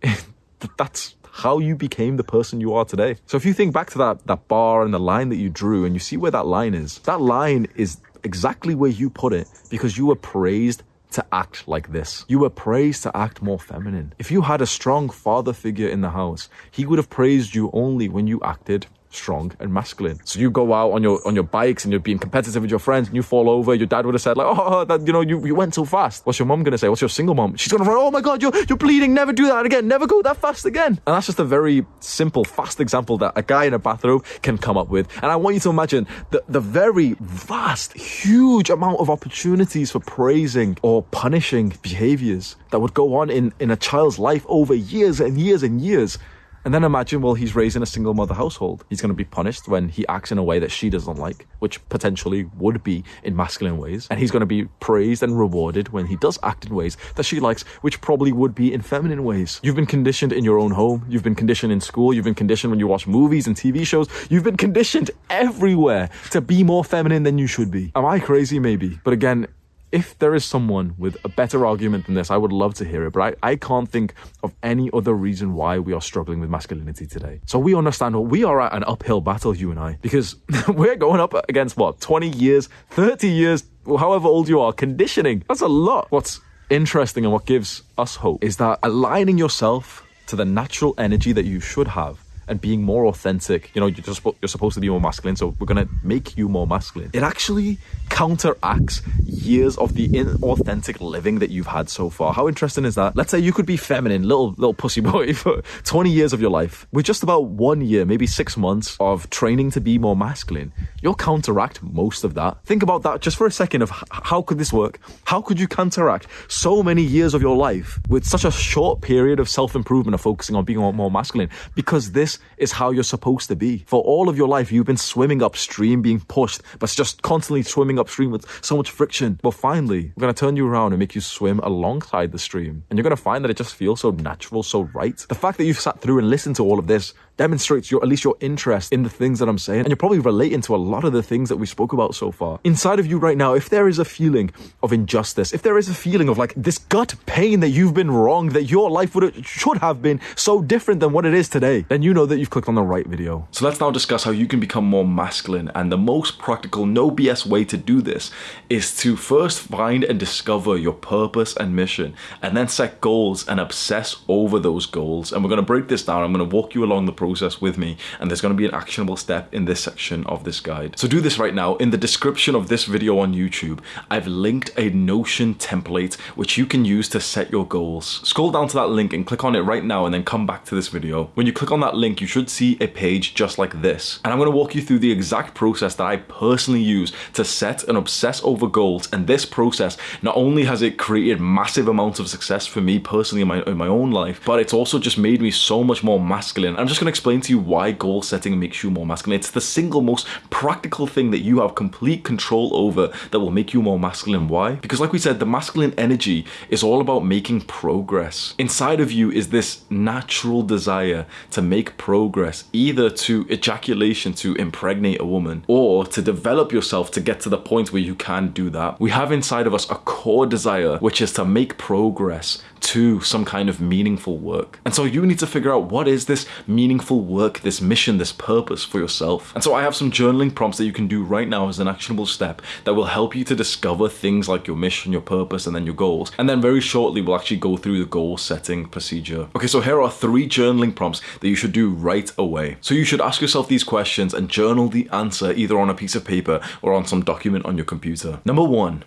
<laughs> that's how you became the person you are today. So if you think back to that that bar and the line that you drew and you see where that line is, that line is exactly where you put it because you were praised to act like this. You were praised to act more feminine. If you had a strong father figure in the house, he would have praised you only when you acted strong and masculine. So you go out on your on your bikes and you're being competitive with your friends and you fall over, your dad would have said like, oh, that, you know, you, you went so fast. What's your mom gonna say? What's your single mom? She's gonna run, oh my god, you're you're bleeding, never do that again, never go that fast again. And that's just a very simple, fast example that a guy in a bathrobe can come up with. And I want you to imagine the, the very vast, huge amount of opportunities for praising or punishing behaviors that would go on in, in a child's life over years and years and years. And then imagine, well, he's raised in a single mother household. He's going to be punished when he acts in a way that she doesn't like, which potentially would be in masculine ways. And he's going to be praised and rewarded when he does act in ways that she likes, which probably would be in feminine ways. You've been conditioned in your own home. You've been conditioned in school. You've been conditioned when you watch movies and TV shows. You've been conditioned everywhere to be more feminine than you should be. Am I crazy? Maybe. But again, if there is someone with a better argument than this, I would love to hear it. But I, I can't think of any other reason why we are struggling with masculinity today. So we understand what we are at an uphill battle, you and I, because <laughs> we're going up against what, 20 years, 30 years, however old you are, conditioning. That's a lot. What's interesting and what gives us hope is that aligning yourself to the natural energy that you should have and being more authentic. You know, you're just you're supposed to be more masculine, so we're gonna make you more masculine. It actually counteracts years of the inauthentic living that you've had so far. How interesting is that? Let's say you could be feminine, little little pussy boy <laughs> for 20 years of your life. With just about one year, maybe six months of training to be more masculine, you'll counteract most of that. Think about that just for a second of how could this work? How could you counteract so many years of your life with such a short period of self-improvement of focusing on being more masculine? Because this is how you're supposed to be. For all of your life, you've been swimming upstream, being pushed, but just constantly swimming upstream with so much friction. But finally, we're to turn you around and make you swim alongside the stream. And you're to find that it just feels so natural, so right. The fact that you've sat through and listened to all of this demonstrates your at least your interest in the things that I'm saying, and you're probably relating to a lot of the things that we spoke about so far. Inside of you right now, if there is a feeling of injustice, if there is a feeling of like this gut pain that you've been wrong, that your life would should have been so different than what it is today, then you know that you've clicked on the right video. So let's now discuss how you can become more masculine, and the most practical, no BS way to do this is to first find and discover your purpose and mission, and then set goals and obsess over those goals. And we're going to break this down. I'm going to walk you along the process process with me and there's going to be an actionable step in this section of this guide. So do this right now. In the description of this video on YouTube, I've linked a Notion template which you can use to set your goals. Scroll down to that link and click on it right now and then come back to this video. When you click on that link, you should see a page just like this. And I'm going to walk you through the exact process that I personally use to set and obsess over goals. And this process, not only has it created massive amounts of success for me personally in my, in my own life, but it's also just made me so much more masculine. I'm just going to explain to you why goal setting makes you more masculine. It's the single most practical thing that you have complete control over that will make you more masculine. Why? Because like we said, the masculine energy is all about making progress. Inside of you is this natural desire to make progress, either to ejaculation to impregnate a woman or to develop yourself to get to the point where you can do that. We have inside of us a core desire, which is to make progress to some kind of meaningful work. And so you need to figure out what is this meaningful work, this mission, this purpose for yourself. And so I have some journaling prompts that you can do right now as an actionable step that will help you to discover things like your mission, your purpose, and then your goals. And then very shortly, we'll actually go through the goal setting procedure. Okay, so here are three journaling prompts that you should do right away. So you should ask yourself these questions and journal the answer either on a piece of paper or on some document on your computer. Number one,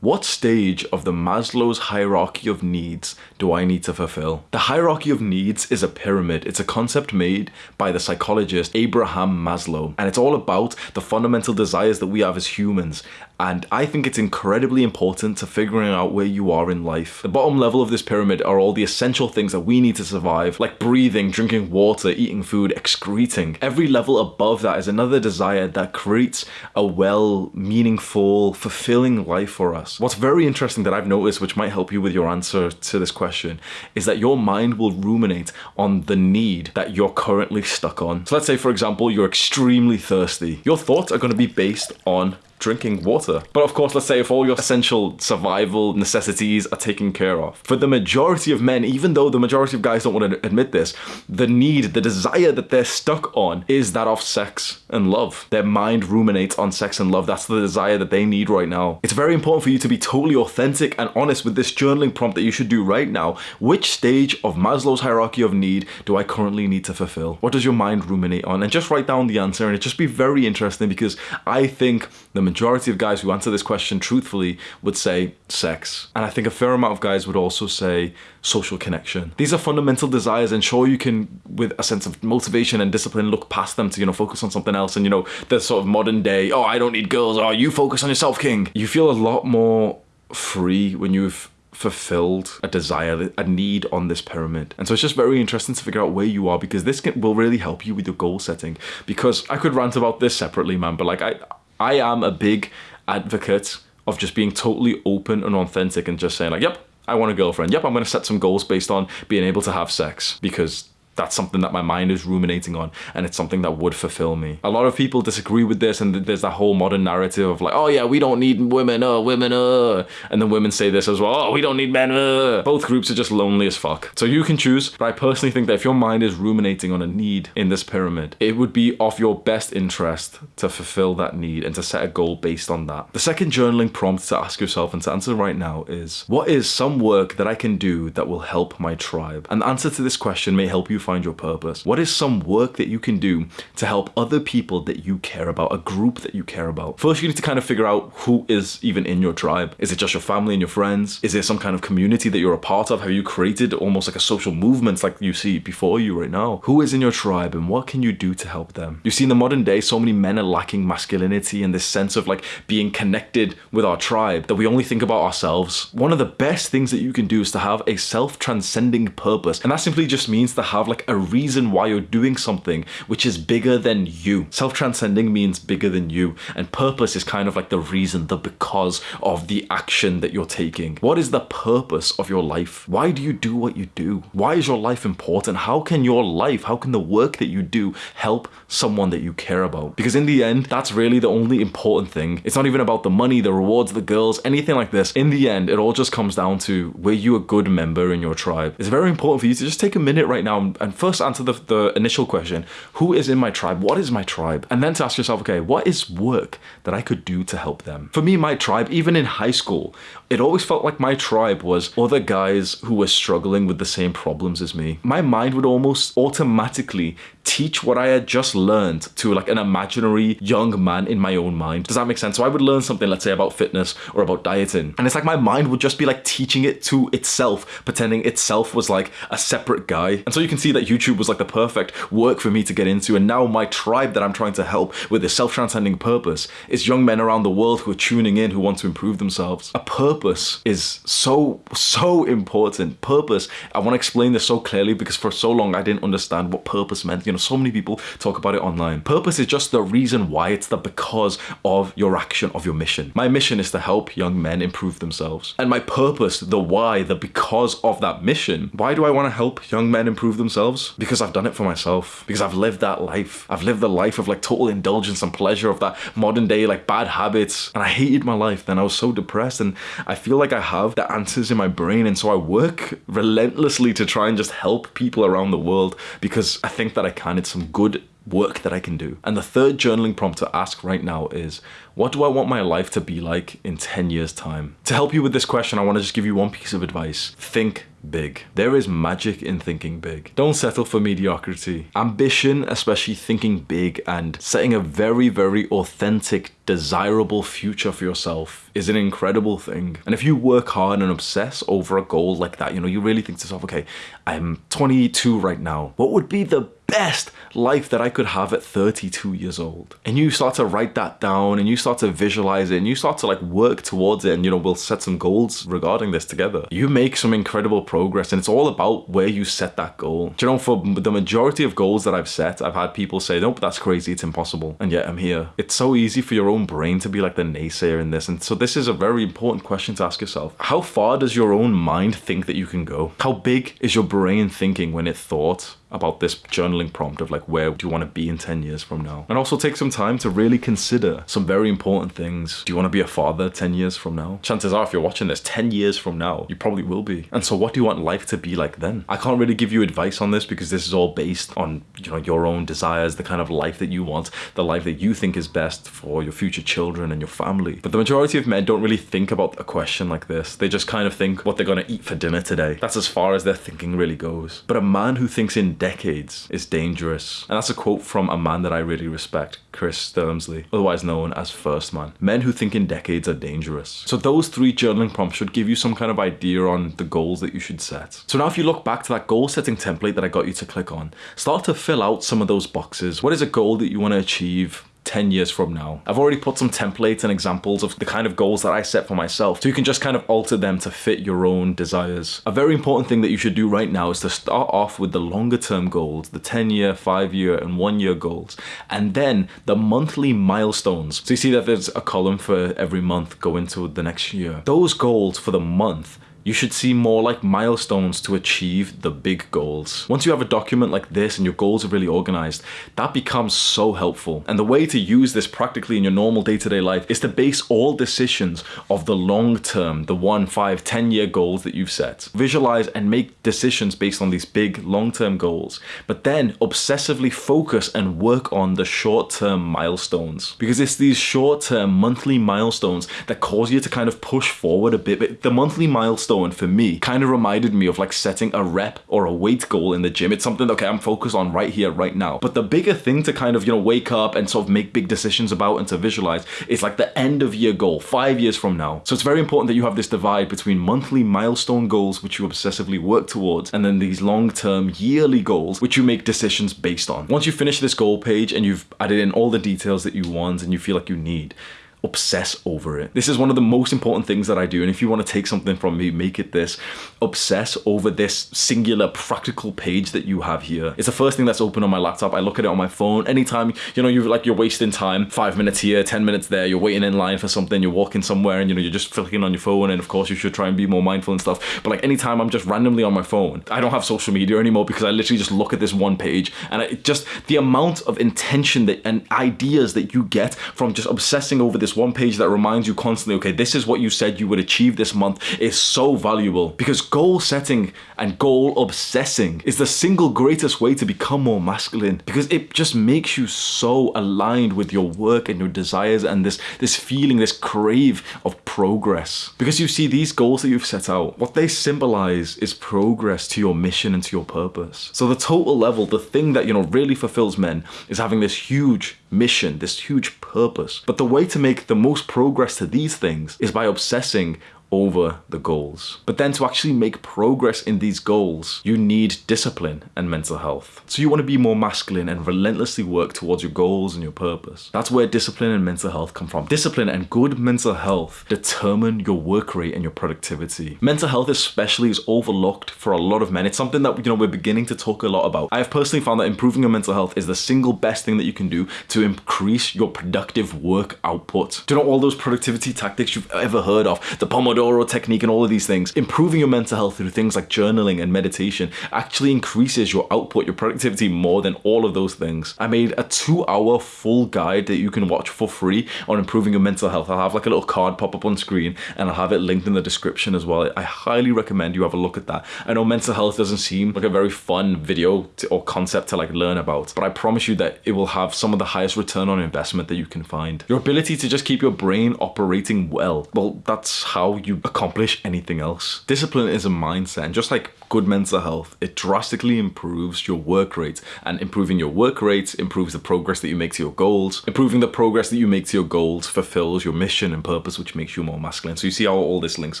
what stage of the Maslow's hierarchy of needs do I need to fulfill? The hierarchy of needs is a pyramid. It's a concept made by the psychologist Abraham Maslow, and it's all about the fundamental desires that we have as humans. And I think it's incredibly important to figuring out where you are in life. The bottom level of this pyramid are all the essential things that we need to survive, like breathing, drinking water, eating food, excreting. Every level above that is another desire that creates a well, meaningful, fulfilling life for us. What's very interesting that I've noticed, which might help you with your answer to this question, is that your mind will ruminate on the need that you're currently stuck on. So let's say, for example, you're extremely thirsty. Your thoughts are going to be based on drinking water. But of course, let's say if all your essential survival necessities are taken care of. For the majority of men, even though the majority of guys don't want to admit this, the need, the desire that they're stuck on is that of sex and love. Their mind ruminates on sex and love. That's the desire that they need right now. It's very important for you to be totally authentic and honest with this journaling prompt that you should do right now. Which stage of Maslow's hierarchy of need do I currently need to fulfill? What does your mind ruminate on? And just write down the answer and it just be very interesting because I think the majority of guys who answer this question truthfully would say sex. And I think a fair amount of guys would also say social connection. These are fundamental desires and sure you can, with a sense of motivation and discipline, look past them to, you know, focus on something else and, you know, the sort of modern day, oh, I don't need girls, oh, you focus on yourself, king. You feel a lot more free when you've fulfilled a desire, a need on this pyramid. And so it's just very interesting to figure out where you are because this can, will really help you with your goal setting. Because I could rant about this separately, man, but like I, I am a big advocate of just being totally open and authentic and just saying like, yep, I want a girlfriend. Yep, I'm going to set some goals based on being able to have sex because that's something that my mind is ruminating on and it's something that would fulfill me. A lot of people disagree with this and there's that whole modern narrative of like, oh yeah, we don't need women, uh, women, uh. And then women say this as well, oh, we don't need men, uh. Both groups are just lonely as fuck. So you can choose, but I personally think that if your mind is ruminating on a need in this pyramid, it would be of your best interest to fulfill that need and to set a goal based on that. The second journaling prompt to ask yourself and to answer right now is, what is some work that I can do that will help my tribe? And the answer to this question may help you find your purpose? What is some work that you can do to help other people that you care about, a group that you care about? First, you need to kind of figure out who is even in your tribe. Is it just your family and your friends? Is there some kind of community that you're a part of? Have you created almost like a social movement like you see before you right now? Who is in your tribe and what can you do to help them? You see, in the modern day, so many men are lacking masculinity and this sense of like being connected with our tribe that we only think about ourselves. One of the best things that you can do is to have a self-transcending purpose. And that simply just means to have like a reason why you're doing something which is bigger than you. Self transcending means bigger than you, and purpose is kind of like the reason, the because of the action that you're taking. What is the purpose of your life? Why do you do what you do? Why is your life important? How can your life, how can the work that you do help someone that you care about? Because in the end, that's really the only important thing. It's not even about the money, the rewards, the girls, anything like this. In the end, it all just comes down to were you a good member in your tribe? It's very important for you to just take a minute right now and first answer the, the initial question Who is in my tribe? What is my tribe? And then to ask yourself, okay, what is work that I could do to help them? For me, my tribe, even in high school, it always felt like my tribe was other guys who were struggling with the same problems as me. My mind would almost automatically teach what I had just learned to like an imaginary young man in my own mind. Does that make sense? So I would learn something, let's say about fitness or about dieting. And it's like my mind would just be like teaching it to itself, pretending itself was like a separate guy. And so you can see that YouTube was like the perfect work for me to get into. And now my tribe that I'm trying to help with this self-transcending purpose is young men around the world who are tuning in, who want to improve themselves. A purpose is so, so important. Purpose, I want to explain this so clearly because for so long I didn't understand what purpose meant. You know, so many people talk about it online. Purpose is just the reason why, it's the because of your action, of your mission. My mission is to help young men improve themselves. And my purpose, the why, the because of that mission, why do I want to help young men improve themselves? Because I've done it for myself. Because I've lived that life. I've lived the life of like total indulgence and pleasure of that modern day like bad habits. And I hated my life. Then I was so depressed and I feel like I have the answers in my brain. And so I work relentlessly to try and just help people around the world because I think that I can. It's some good work that I can do. And the third journaling prompt to ask right now is, what do I want my life to be like in 10 years time? To help you with this question, I want to just give you one piece of advice. Think big. There is magic in thinking big. Don't settle for mediocrity. Ambition, especially thinking big and setting a very, very authentic, desirable future for yourself is an incredible thing. And if you work hard and obsess over a goal like that, you know, you really think to yourself, okay, I'm 22 right now. What would be the best life that I could have at 32 years old. And you start to write that down and you start to visualize it and you start to like work towards it and you know we'll set some goals regarding this together. You make some incredible progress and it's all about where you set that goal. Do you know for the majority of goals that I've set, I've had people say, "Nope, that's crazy, it's impossible." And yet I'm here. It's so easy for your own brain to be like the naysayer in this. And so this is a very important question to ask yourself. How far does your own mind think that you can go? How big is your brain thinking when it thought about this journaling prompt of like where do you want to be in 10 years from now? And also take some time to really consider some very important things. Do you want to be a father 10 years from now? Chances are if you're watching this 10 years from now you probably will be. And so what do you want life to be like then? I can't really give you advice on this because this is all based on you know your own desires the kind of life that you want the life that you think is best for your future children and your family. But the majority of men don't really think about a question like this. They just kind of think what they're going to eat for dinner today. That's as far as their thinking really goes. But a man who thinks in decades is dangerous. And that's a quote from a man that I really respect, Chris Sturmsley, otherwise known as First Man. Men who think in decades are dangerous. So those three journaling prompts should give you some kind of idea on the goals that you should set. So now if you look back to that goal setting template that I got you to click on, start to fill out some of those boxes. What is a goal that you want to achieve? 10 years from now. I've already put some templates and examples of the kind of goals that I set for myself, so you can just kind of alter them to fit your own desires. A very important thing that you should do right now is to start off with the longer term goals, the 10 year, 5 year, and 1 year goals, and then the monthly milestones. So you see that there's a column for every month going to the next year. Those goals for the month you should see more like milestones to achieve the big goals. Once you have a document like this and your goals are really organized, that becomes so helpful. And the way to use this practically in your normal day-to-day life is to base all decisions of the long term, the one, five, 10 year goals that you've set. Visualize and make decisions based on these big long-term goals, but then obsessively focus and work on the short-term milestones. Because it's these short-term monthly milestones that cause you to kind of push forward a bit. But the monthly milestones milestone for me kind of reminded me of like setting a rep or a weight goal in the gym. It's something, okay, I'm focused on right here, right now. But the bigger thing to kind of, you know, wake up and sort of make big decisions about and to visualize is like the end of year goal, five years from now. So it's very important that you have this divide between monthly milestone goals, which you obsessively work towards, and then these long-term yearly goals, which you make decisions based on. Once you finish this goal page and you've added in all the details that you want and you feel like you need, obsess over it. This is one of the most important things that I do. And if you want to take something from me, make it this obsess over this singular practical page that you have here. It's the first thing that's open on my laptop. I look at it on my phone. Anytime, you know, you're like, you're wasting time, five minutes here, 10 minutes there, you're waiting in line for something, you're walking somewhere and, you know, you're just flicking on your phone. And of course, you should try and be more mindful and stuff. But like anytime I'm just randomly on my phone, I don't have social media anymore because I literally just look at this one page and it just the amount of intention that and ideas that you get from just obsessing over this one page that reminds you constantly, okay, this is what you said you would achieve this month is so valuable. Because goal setting and goal obsessing is the single greatest way to become more masculine. Because it just makes you so aligned with your work and your desires and this this feeling this crave of progress. Because you see these goals that you've set out what they symbolize is progress to your mission and to your purpose. So the total level the thing that you know really fulfills men is having this huge mission this huge purpose. But the way to make the most progress to these things is by obsessing over the goals. But then to actually make progress in these goals, you need discipline and mental health. So you want to be more masculine and relentlessly work towards your goals and your purpose. That's where discipline and mental health come from. Discipline and good mental health determine your work rate and your productivity. Mental health especially is overlooked for a lot of men. It's something that you know we're beginning to talk a lot about. I have personally found that improving your mental health is the single best thing that you can do to increase your productive work output. Do you know all those productivity tactics you've ever heard of? The Pomodoro Pomodoro technique and all of these things, improving your mental health through things like journaling and meditation actually increases your output, your productivity more than all of those things. I made a two hour full guide that you can watch for free on improving your mental health. I'll have like a little card pop up on screen and I'll have it linked in the description as well. I highly recommend you have a look at that. I know mental health doesn't seem like a very fun video to, or concept to like learn about, but I promise you that it will have some of the highest return on investment that you can find. Your ability to just keep your brain operating well, well, that's how you you accomplish anything else. Discipline is a mindset, and just like good mental health, it drastically improves your work rate. And improving your work rate improves the progress that you make to your goals. Improving the progress that you make to your goals fulfills your mission and purpose, which makes you more masculine. So you see how all this links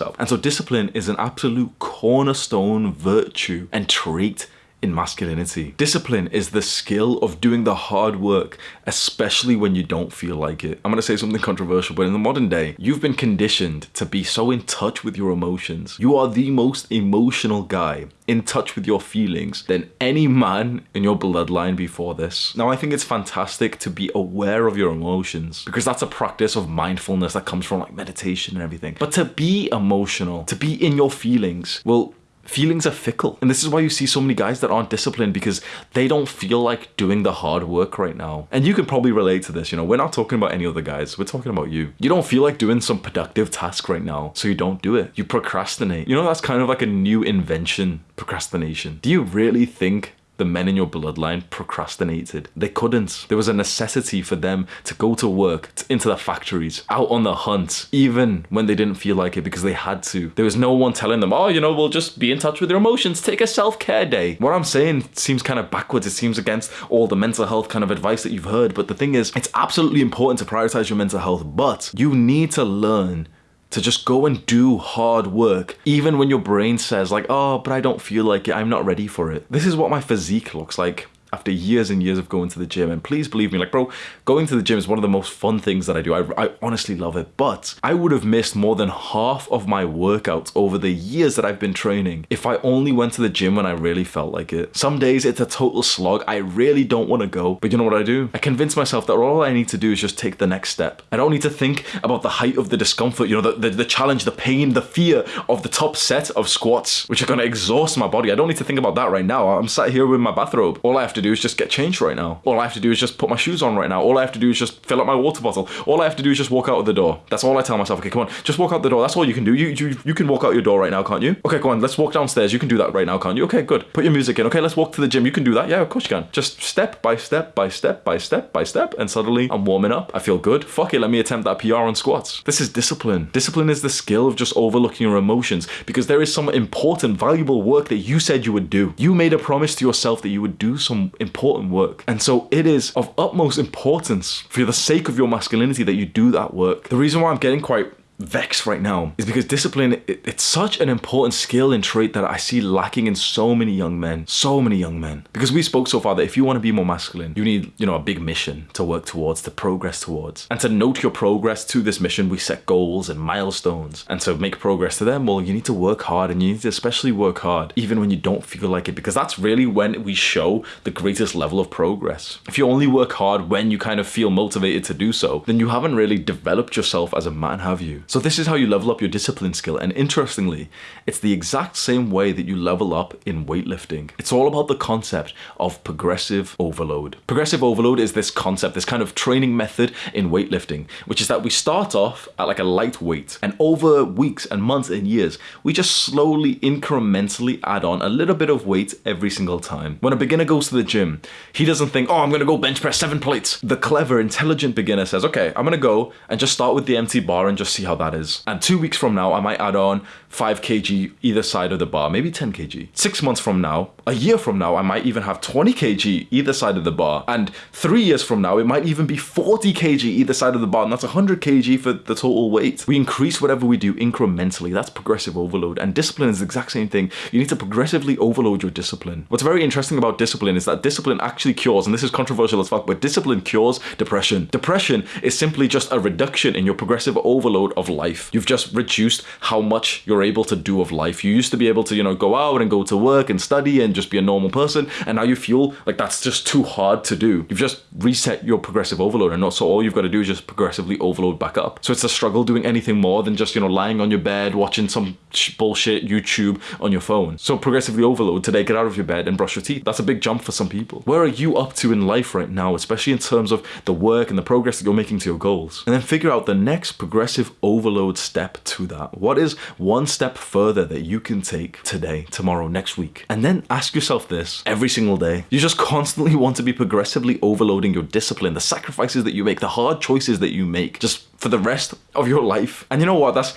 up. And so discipline is an absolute cornerstone virtue and trait in masculinity. Discipline is the skill of doing the hard work, especially when you don't feel like it. I'm gonna say something controversial, but in the modern day, you've been conditioned to be so in touch with your emotions. You are the most emotional guy in touch with your feelings than any man in your bloodline before this. Now, I think it's fantastic to be aware of your emotions because that's a practice of mindfulness that comes from like meditation and everything. But to be emotional, to be in your feelings, well, feelings are fickle. And this is why you see so many guys that aren't disciplined because they don't feel like doing the hard work right now. And you can probably relate to this, you know, we're not talking about any other guys, we're talking about you. You don't feel like doing some productive task right now, so you don't do it. You procrastinate. You know, that's kind of like a new invention, procrastination. Do you really think the men in your bloodline procrastinated. They couldn't. There was a necessity for them to go to work, into the factories, out on the hunt, even when they didn't feel like it because they had to. There was no one telling them, oh, you know, we'll just be in touch with your emotions, take a self care day. What I'm saying seems kind of backwards. It seems against all the mental health kind of advice that you've heard. But the thing is, it's absolutely important to prioritize your mental health, but you need to learn to just go and do hard work, even when your brain says, like, oh, but I don't feel like it, I'm not ready for it. This is what my physique looks like after years and years of going to the gym. And please believe me, like, bro, going to the gym is one of the most fun things that I do. I, I honestly love it. But I would have missed more than half of my workouts over the years that I've been training if I only went to the gym when I really felt like it. Some days it's a total slog. I really don't want to go. But you know what I do? I convince myself that all I need to do is just take the next step. I don't need to think about the height of the discomfort, you know, the, the, the challenge, the pain, the fear of the top set of squats, which are going to exhaust my body. I don't need to think about that right now. I'm sat here with my bathrobe. All I have to do is just get changed right now. All I have to do is just put my shoes on right now. All I have to do is just fill up my water bottle. All I have to do is just walk out of the door. That's all I tell myself. Okay, come on, just walk out the door. That's all you can do. You, you, you can walk out your door right now, can't you? Okay, go on, let's walk downstairs. You can do that right now, can't you? Okay, good. Put your music in. Okay, let's walk to the gym. You can do that. Yeah, of course you can. Just step by step by step by step by step. And suddenly I'm warming up. I feel good. Fuck it, let me attempt that PR on squats. This is discipline. Discipline is the skill of just overlooking your emotions because there is some important, valuable work that you said you would do. You made a promise to yourself that you would do some important work. And so it is of utmost importance for the sake of your masculinity that you do that work. The reason why I'm getting quite vexed right now is because discipline, it, it's such an important skill and trait that I see lacking in so many young men. So many young men. Because we spoke so far that if you want to be more masculine, you need, you know, a big mission to work towards, to progress towards. And to note your progress to this mission, we set goals and milestones. And to make progress to them, well, you need to work hard and you need to especially work hard even when you don't feel like it because that's really when we show the greatest level of progress. If you only work hard when you kind of feel motivated to do so, then you haven't really developed yourself as a man, have you? So this is how you level up your discipline skill. And interestingly, it's the exact same way that you level up in weightlifting. It's all about the concept of progressive overload. Progressive overload is this concept, this kind of training method in weightlifting, which is that we start off at like a light weight and over weeks and months and years, we just slowly incrementally add on a little bit of weight every single time. When a beginner goes to the gym, he doesn't think, oh, I'm gonna go bench press seven plates. The clever, intelligent beginner says, okay, I'm gonna go and just start with the empty bar and just see how that is. And two weeks from now, I might add on 5 kg either side of the bar, maybe 10 kg. Six months from now, a year from now, I might even have 20 kg either side of the bar. And three years from now, it might even be 40 kg either side of the bar. And that's 100 kg for the total weight. We increase whatever we do incrementally. That's progressive overload. And discipline is the exact same thing. You need to progressively overload your discipline. What's very interesting about discipline is that discipline actually cures, and this is controversial as fuck, but discipline cures depression. Depression is simply just a reduction in your progressive overload of life. You've just reduced how much you're able to do of life. You used to be able to, you know, go out and go to work and study and just be a normal person, and now you feel like that's just too hard to do. You've just reset your progressive overload, and so all you've got to do is just progressively overload back up. So it's a struggle doing anything more than just, you know, lying on your bed, watching some bullshit YouTube on your phone. So progressively overload today, get out of your bed and brush your teeth. That's a big jump for some people. Where are you up to in life right now, especially in terms of the work and the progress that you're making to your goals? And then figure out the next progressive overload step to that. What is one step further that you can take today, tomorrow, next week? And then ask yourself this every single day. You just constantly want to be progressively overloading your discipline, the sacrifices that you make, the hard choices that you make, just for the rest of your life. And you know what? That's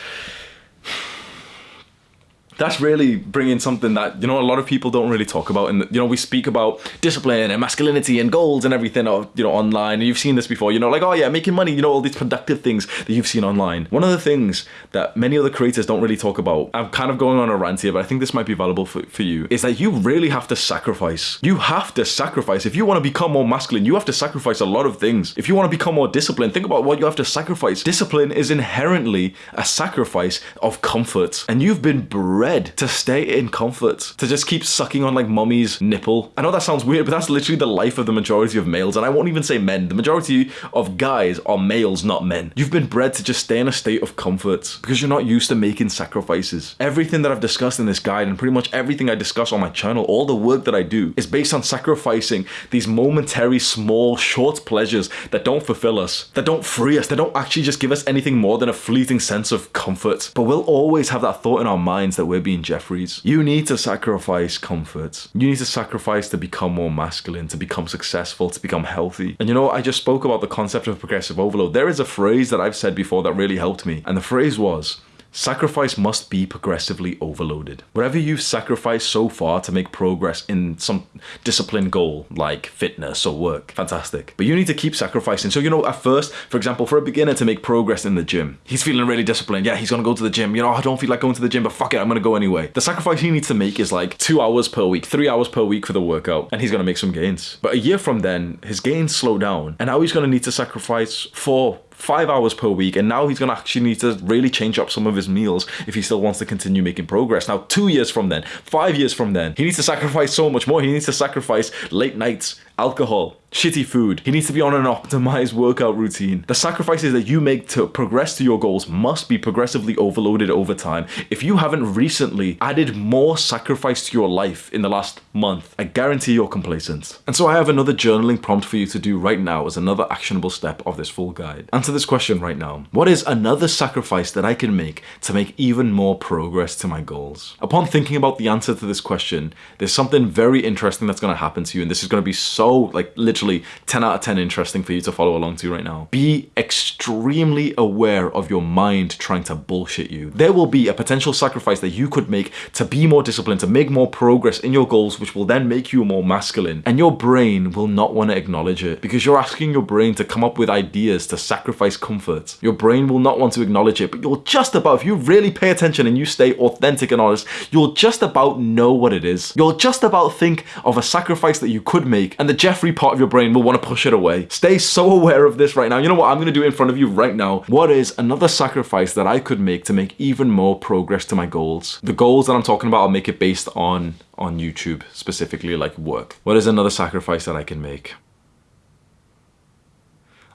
that's really bringing something that you know a lot of people don't really talk about. And you know we speak about discipline and masculinity and goals and everything uh, you know online. And you've seen this before you know like oh yeah making money you know all these productive things that you've seen online. One of the things that many other creators don't really talk about i'm kind of going on a rant here but i think this might be valuable for, for you is that you really have to sacrifice. You have to sacrifice. If you want to become more masculine you have to sacrifice a lot of things. If you want to become more disciplined think about what you have to sacrifice. Discipline is inherently a sacrifice of comfort. And you've been bred to stay in comfort, to just keep sucking on like mummy's nipple. I know that sounds weird, but that's literally the life of the majority of males, and I won't even say men. The majority of guys are males, not men. You've been bred to just stay in a state of comfort because you're not used to making sacrifices. Everything that I've discussed in this guide, and pretty much everything I discuss on my channel, all the work that I do, is based on sacrificing these momentary, small, short pleasures that don't fulfill us, that don't free us, that don't actually just give us anything more than a fleeting sense of comfort. But we'll always have that thought in our minds that we're being Jeffries. You need to sacrifice comfort. You need to sacrifice to become more masculine, to become successful, to become healthy. And you know, I just spoke about the concept of progressive overload. There is a phrase that I've said before that really helped me. And the phrase was, Sacrifice must be progressively overloaded. Whatever you've sacrificed so far to make progress in some discipline goal, like fitness or work, fantastic. But you need to keep sacrificing. So, you know, at first, for example, for a beginner to make progress in the gym, he's feeling really disciplined. Yeah, he's gonna go to the gym. You know, oh, I don't feel like going to the gym, but fuck it, I'm gonna go anyway. The sacrifice he needs to make is like two hours per week, three hours per week for the workout, and he's gonna make some gains. But a year from then, his gains slow down, and now he's gonna need to sacrifice four, five hours per week and now he's going to actually need to really change up some of his meals if he still wants to continue making progress. Now two years from then five years from then he needs to sacrifice so much more. He needs to sacrifice late nights alcohol shitty food. He needs to be on an optimized workout routine. The sacrifices that you make to progress to your goals must be progressively overloaded over time. If you haven't recently added more sacrifice to your life in the last month, I guarantee you're complacent. And so I have another journaling prompt for you to do right now as another actionable step of this full guide. Answer this question right now. What is another sacrifice that I can make to make even more progress to my goals? Upon thinking about the answer to this question, there's something very interesting that's going to happen to you and this is going to be so so like literally 10 out of 10 interesting for you to follow along to right now. Be extremely aware of your mind trying to bullshit you. There will be a potential sacrifice that you could make to be more disciplined, to make more progress in your goals, which will then make you more masculine. And your brain will not want to acknowledge it because you're asking your brain to come up with ideas to sacrifice comfort. Your brain will not want to acknowledge it, but you'll just about, if you really pay attention and you stay authentic and honest, you'll just about know what it is. You'll just about think of a sacrifice that you could make and the Jeffrey part of your brain will want to push it away. Stay so <laughs> aware of this right now. You know what? I'm going to do in front of you right now. What is another sacrifice that I could make to make even more progress to my goals? The goals that I'm talking about, I'll make it based on on YouTube, specifically like work. What is another sacrifice that I can make?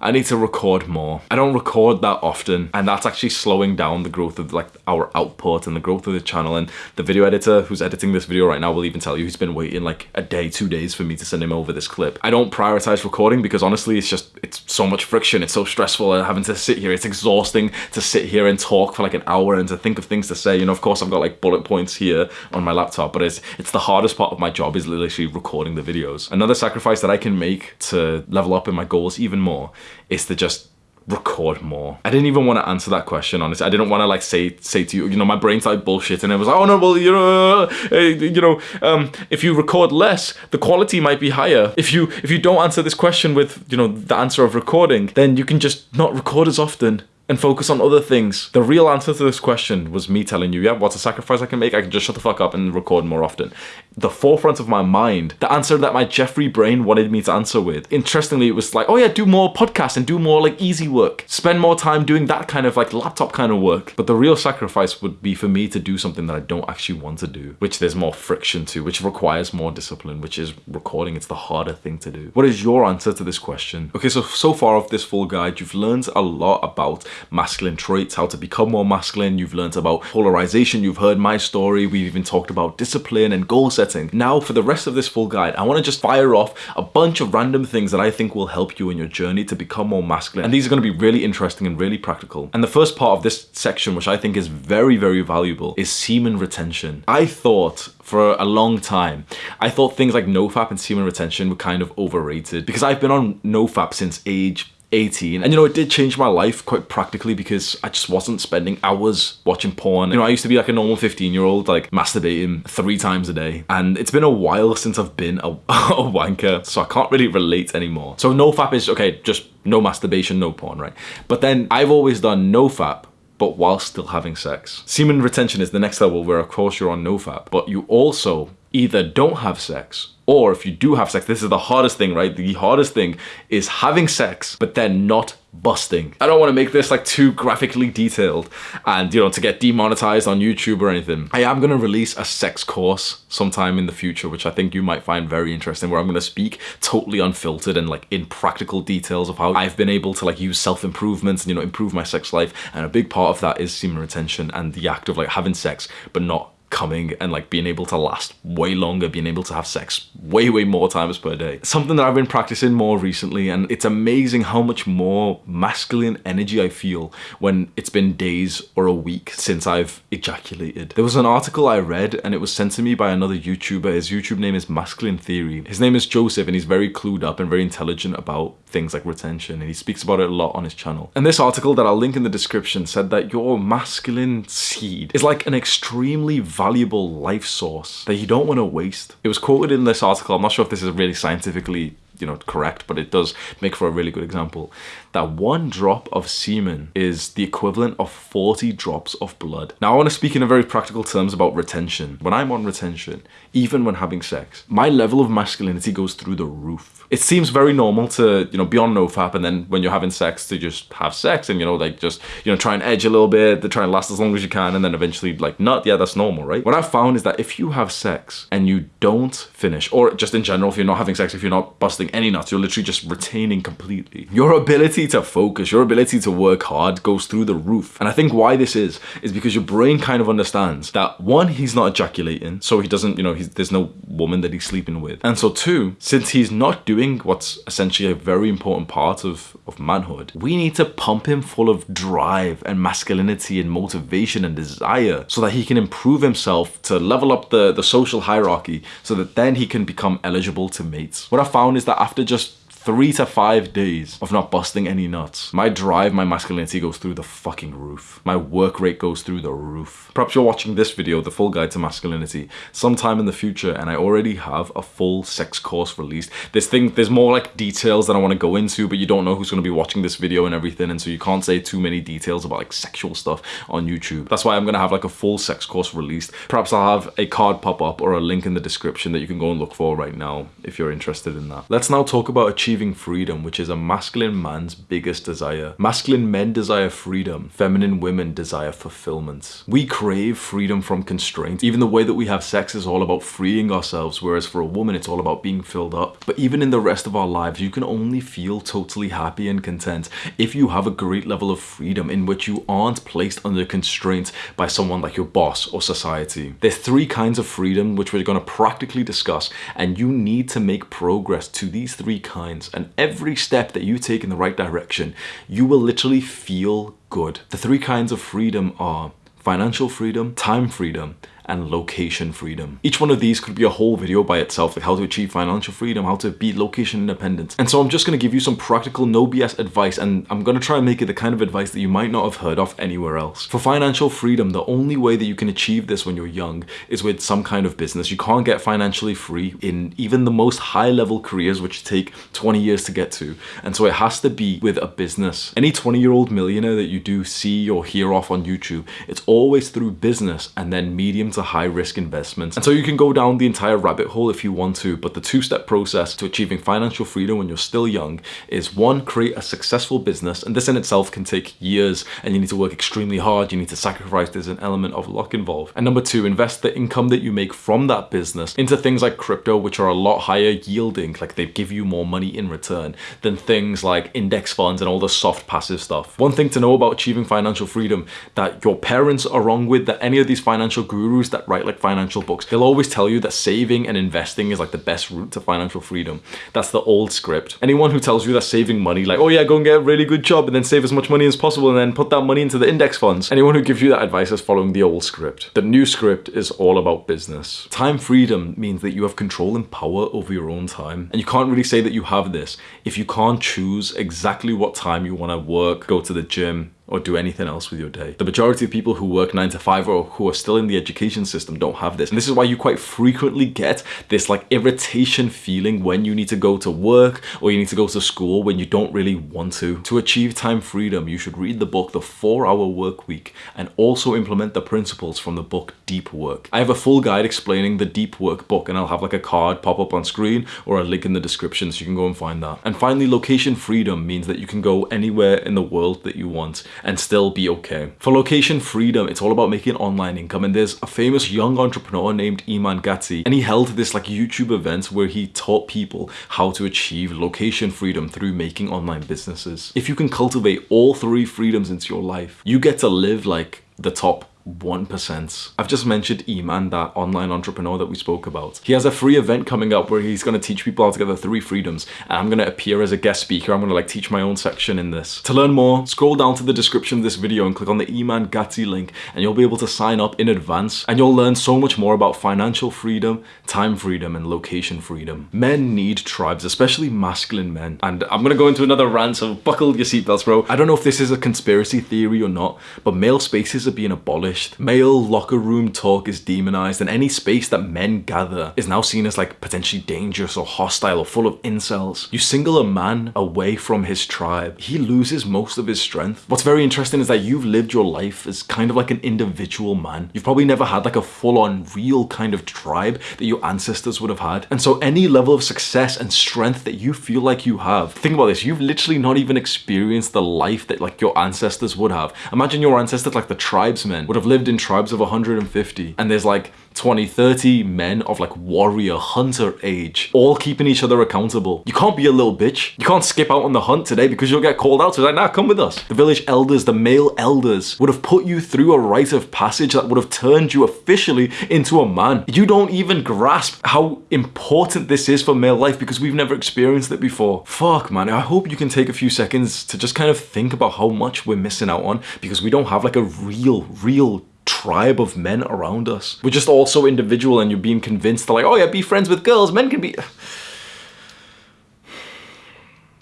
I need to record more. I don't record that often and that's actually slowing down the growth of like our output and the growth of the channel and the video editor who's editing this video right now will even tell you he's been waiting like a day, two days for me to send him over this clip. I don't prioritize recording because honestly it's just, it's so much friction. It's so stressful uh, having to sit here. It's exhausting to sit here and talk for like an hour and to think of things to say. You know, of course I've got like bullet points here on my laptop, but it's, it's the hardest part of my job is literally recording the videos. Another sacrifice that I can make to level up in my goals even more is to just record more. I didn't even want to answer that question, honestly. I didn't want to like say say to you, you know, my brain started bullshit and it was like, oh no, well, you know, uh, you know, um, if you record less, the quality might be higher. If you if you don't answer this question with, you know, the answer of recording, then you can just not record as often and focus on other things. The real answer to this question was me telling you, yeah, what's a sacrifice I can make? I can just shut the fuck up and record more often. The forefront of my mind, the answer that my Jeffrey brain wanted me to answer with. Interestingly, it was like, oh yeah, do more podcasts and do more like easy work. Spend more time doing that kind of like laptop kind of work. But the real sacrifice would be for me to do something that I don't actually want to do, which there's more friction to, which requires more discipline, which is recording. It's the harder thing to do. What is your answer to this question? Okay, so, so far of this full guide, you've learned a lot about masculine traits, how to become more masculine. You've learned about polarization. You've heard my story. We've even talked about discipline and goal setting. Now for the rest of this full guide, I want to just fire off a bunch of random things that I think will help you in your journey to become more masculine. And these are going to be really interesting and really practical. And the first part of this section, which I think is very, very valuable, is semen retention. I thought for a long time. I thought things like NoFap and semen retention were kind of overrated because I've been on NoFap since age 18 and you know it did change my life quite practically because I just wasn't spending hours watching porn. You know I used to be like a normal 15 year old like masturbating three times a day. And it's been a while since I've been a, <laughs> a wanker so I can't really relate anymore. So no fap is okay just no masturbation no porn right? But then I've always done no fap but while still having sex. Semen retention is the next level where of course you're on no fap, but you also either don't have sex or if you do have sex, this is the hardest thing, right? The hardest thing is having sex, but then not busting. I don't want to make this like too graphically detailed and you know to get demonetized on YouTube or anything. I am going to release a sex course sometime in the future which I think you might find very interesting where I'm going to speak totally unfiltered and like in practical details of how I've been able to like use self-improvements and you know improve my sex life and a big part of that is semen retention and the act of like having sex but not coming and like being able to last way longer, being able to have sex way, way more times per day. Something that I've been practicing more recently and it's amazing how much more masculine energy I feel when it's been days or a week since I've ejaculated. There was an article I read and it was sent to me by another YouTuber. His YouTube name is Masculine Theory. His name is Joseph and he's very clued up and very intelligent about things like retention and he speaks about it a lot on his channel. And this article that I'll link in the description said that your masculine seed is like an extremely valuable life source that you don't want to waste. It was quoted in this article, I'm not sure if this is really scientifically you know correct but it does make for a really good example that one drop of semen is the equivalent of 40 drops of blood. Now i want to speak in a very practical terms about retention. When i'm on retention even when having sex my level of masculinity goes through the roof it seems very normal to, you know, be on NoFap and then when you're having sex to just have sex and, you know, like just, you know, try and edge a little bit, to try and last as long as you can and then eventually like nut. Yeah, that's normal, right? What I've found is that if you have sex and you don't finish, or just in general, if you're not having sex, if you're not busting any nuts, you're literally just retaining completely. Your ability to focus, your ability to work hard goes through the roof. And I think why this is, is because your brain kind of understands that one, he's not ejaculating, so he doesn't, you know, there's no woman that he's sleeping with. And so two, since he's not doing doing what's essentially a very important part of, of manhood, we need to pump him full of drive and masculinity and motivation and desire so that he can improve himself to level up the, the social hierarchy so that then he can become eligible to mates. What I found is that that after just three to five days of not busting any nuts. My drive, my masculinity goes through the fucking roof. My work rate goes through the roof. Perhaps you're watching this video, the full guide to masculinity, sometime in the future and I already have a full sex course released. This thing, there's more like details that I want to go into, but you don't know who's going to be watching this video and everything. And so you can't say too many details about like sexual stuff on YouTube. That's why I'm going to have like a full sex course released. Perhaps I'll have a card pop up or a link in the description that you can go and look for right now if you're interested in that. Let's now talk about achieving achieving freedom, which is a masculine man's biggest desire. Masculine men desire freedom, feminine women desire fulfillment. We crave freedom from constraint. Even the way that we have sex is all about freeing ourselves, whereas for a woman, it's all about being filled up. But even in the rest of our lives, you can only feel totally happy and content if you have a great level of freedom in which you aren't placed under constraint by someone like your boss or society. There's three kinds of freedom which we're going to practically discuss, and you need to make progress to these three kinds and every step that you take in the right direction, you will literally feel good. The three kinds of freedom are financial freedom, time freedom, and location freedom. Each one of these could be a whole video by itself, like how to achieve financial freedom, how to be location independent. And so I'm just gonna give you some practical no BS advice and I'm gonna try and make it the kind of advice that you might not have heard of anywhere else. For financial freedom, the only way that you can achieve this when you're young is with some kind of business. You can't get financially free in even the most high level careers, which take 20 years to get to. And so it has to be with a business. Any 20 year old millionaire that you do see or hear off on YouTube, it's always through business and then medium to to high risk investments. And so you can go down the entire rabbit hole if you want to, but the two step process to achieving financial freedom when you're still young is one, create a successful business. And this in itself can take years and you need to work extremely hard. You need to sacrifice. There's an element of luck involved. And number two, invest the income that you make from that business into things like crypto, which are a lot higher yielding, like they give you more money in return than things like index funds and all the soft passive stuff. One thing to know about achieving financial freedom that your parents are wrong with, that any of these financial gurus that write like financial books, they'll always tell you that saving and investing is like the best route to financial freedom. That's the old script. Anyone who tells you that saving money, like, oh yeah, go and get a really good job and then save as much money as possible and then put that money into the index funds. Anyone who gives you that advice is following the old script. The new script is all about business. Time freedom means that you have control and power over your own time. And you can't really say that you have this if you can't choose exactly what time you want to work, go to the gym, or do anything else with your day. The majority of people who work 9 to 5 or who are still in the education system don't have this. And this is why you quite frequently get this like irritation feeling when you need to go to work or you need to go to school when you don't really want to. To achieve time freedom, you should read the book The 4 Hour Work Week and also implement the principles from the book Deep Work. I have a full guide explaining the Deep Work book and I'll have like a card pop up on screen or a link in the description so you can go and find that. And finally, location freedom means that you can go anywhere in the world that you want and still be okay. For location freedom, it's all about making online income and there's a famous young entrepreneur named Iman Gadzhi and he held this like YouTube event where he taught people how to achieve location freedom through making online businesses. If you can cultivate all three freedoms into your life, you get to live like the top 1%. I've just mentioned Iman, that online entrepreneur that we spoke about. He has a free event coming up where he's going to teach people how to get the three freedoms and I'm going to appear as a guest speaker. I'm going to like teach my own section in this. To learn more, scroll down to the description of this video and click on the Iman Gadzhi link and you'll be able to sign up in advance and you'll learn so much more about financial freedom, time freedom and location freedom. Men need tribes, especially masculine men. And I'm going to go into another rant, so buckle your seatbelts, bro. I don't know if this is a conspiracy theory or not, but male spaces are being abolished Male locker room talk is demonized and any space that men gather is now seen as like potentially dangerous or hostile or full of incels. You single a man away from his tribe, he loses most of his strength. What's very interesting is that you've lived your life as kind of like an individual man. You've probably never had like a full-on real kind of tribe that your ancestors would have had. And so any level of success and strength that you feel like you have, think about this, you've literally not even experienced the life that like your ancestors would have. Imagine your ancestors like the tribesmen would have lived in tribes of 150 and there's like 20, 30 men of like warrior hunter age, all keeping each other accountable. You can't be a little bitch. You can't skip out on the hunt today because you'll get called out. So like, nah, come with us. The village elders, the male elders would have put you through a rite of passage that would have turned you officially into a man. You don't even grasp how important this is for male life because we've never experienced it before. Fuck, man. I hope you can take a few seconds to just kind of think about how much we're missing out on because we don't have like a real, real tribe of men around us. We're just all so individual and you're being convinced to like, oh yeah, be friends with girls, men can be...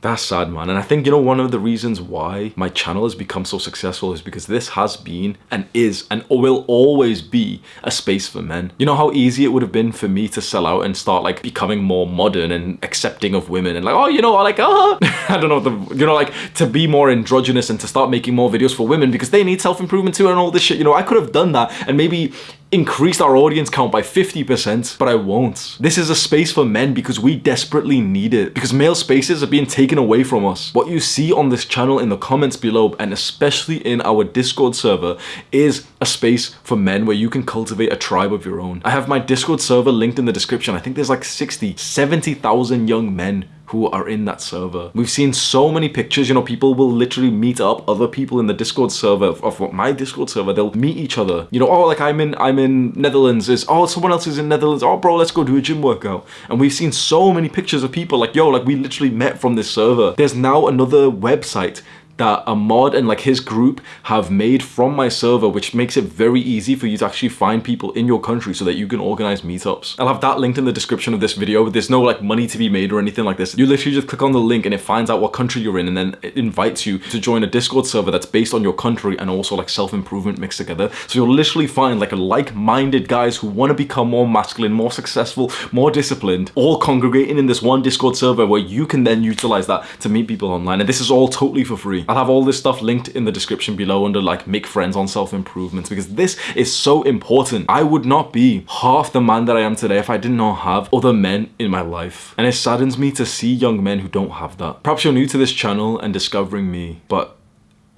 That's sad, man. And I think, you know, one of the reasons why my channel has become so successful is because this has been and is and will always be a space for men. You know how easy it would have been for me to sell out and start like becoming more modern and accepting of women and like, oh, you know, like, oh, <laughs> <laughs> I don't know, the, you know, like to be more androgynous and to start making more videos for women because they need self-improvement too and all this shit. You know, I could have done that and maybe increased our audience count by 50%, but I won't. This is a space for men because we desperately need it, because male spaces are being taken away from us. What you see on this channel in the comments below, and especially in our Discord server, is a space for men where you can cultivate a tribe of your own. I have my Discord server linked in the description. I think there's like 60, 70,000 young men who are in that server. We've seen so many pictures, you know, people will literally meet up other people in the Discord server of, my Discord server. They'll meet each other. You know, oh, like I'm in I'm in Netherlands. Is oh, someone else is in Netherlands. Oh, bro, let's go do a gym workout. And we've seen so many pictures of people like, yo, like we literally met from this server. There's now another website that a mod and like his group have made from my server which makes it very easy for you to actually find people in your country so that you can organize meetups. I'll have that linked in the description of this video there's no like money to be made or anything like this. You literally just click on the link and it finds out what country you're in and then it invites you to join a discord server that's based on your country and also like self-improvement mixed together. So you'll literally find like like-minded guys who want to become more masculine, more successful, more disciplined, all congregating in this one discord server where you can then utilize that to meet people online and this is all totally for free. I'll have all this stuff linked in the description below under like make friends on self-improvement because this is so important. I would not be half the man that I am today if I did not have other men in my life. And it saddens me to see young men who don't have that. Perhaps you're new to this channel and discovering me, but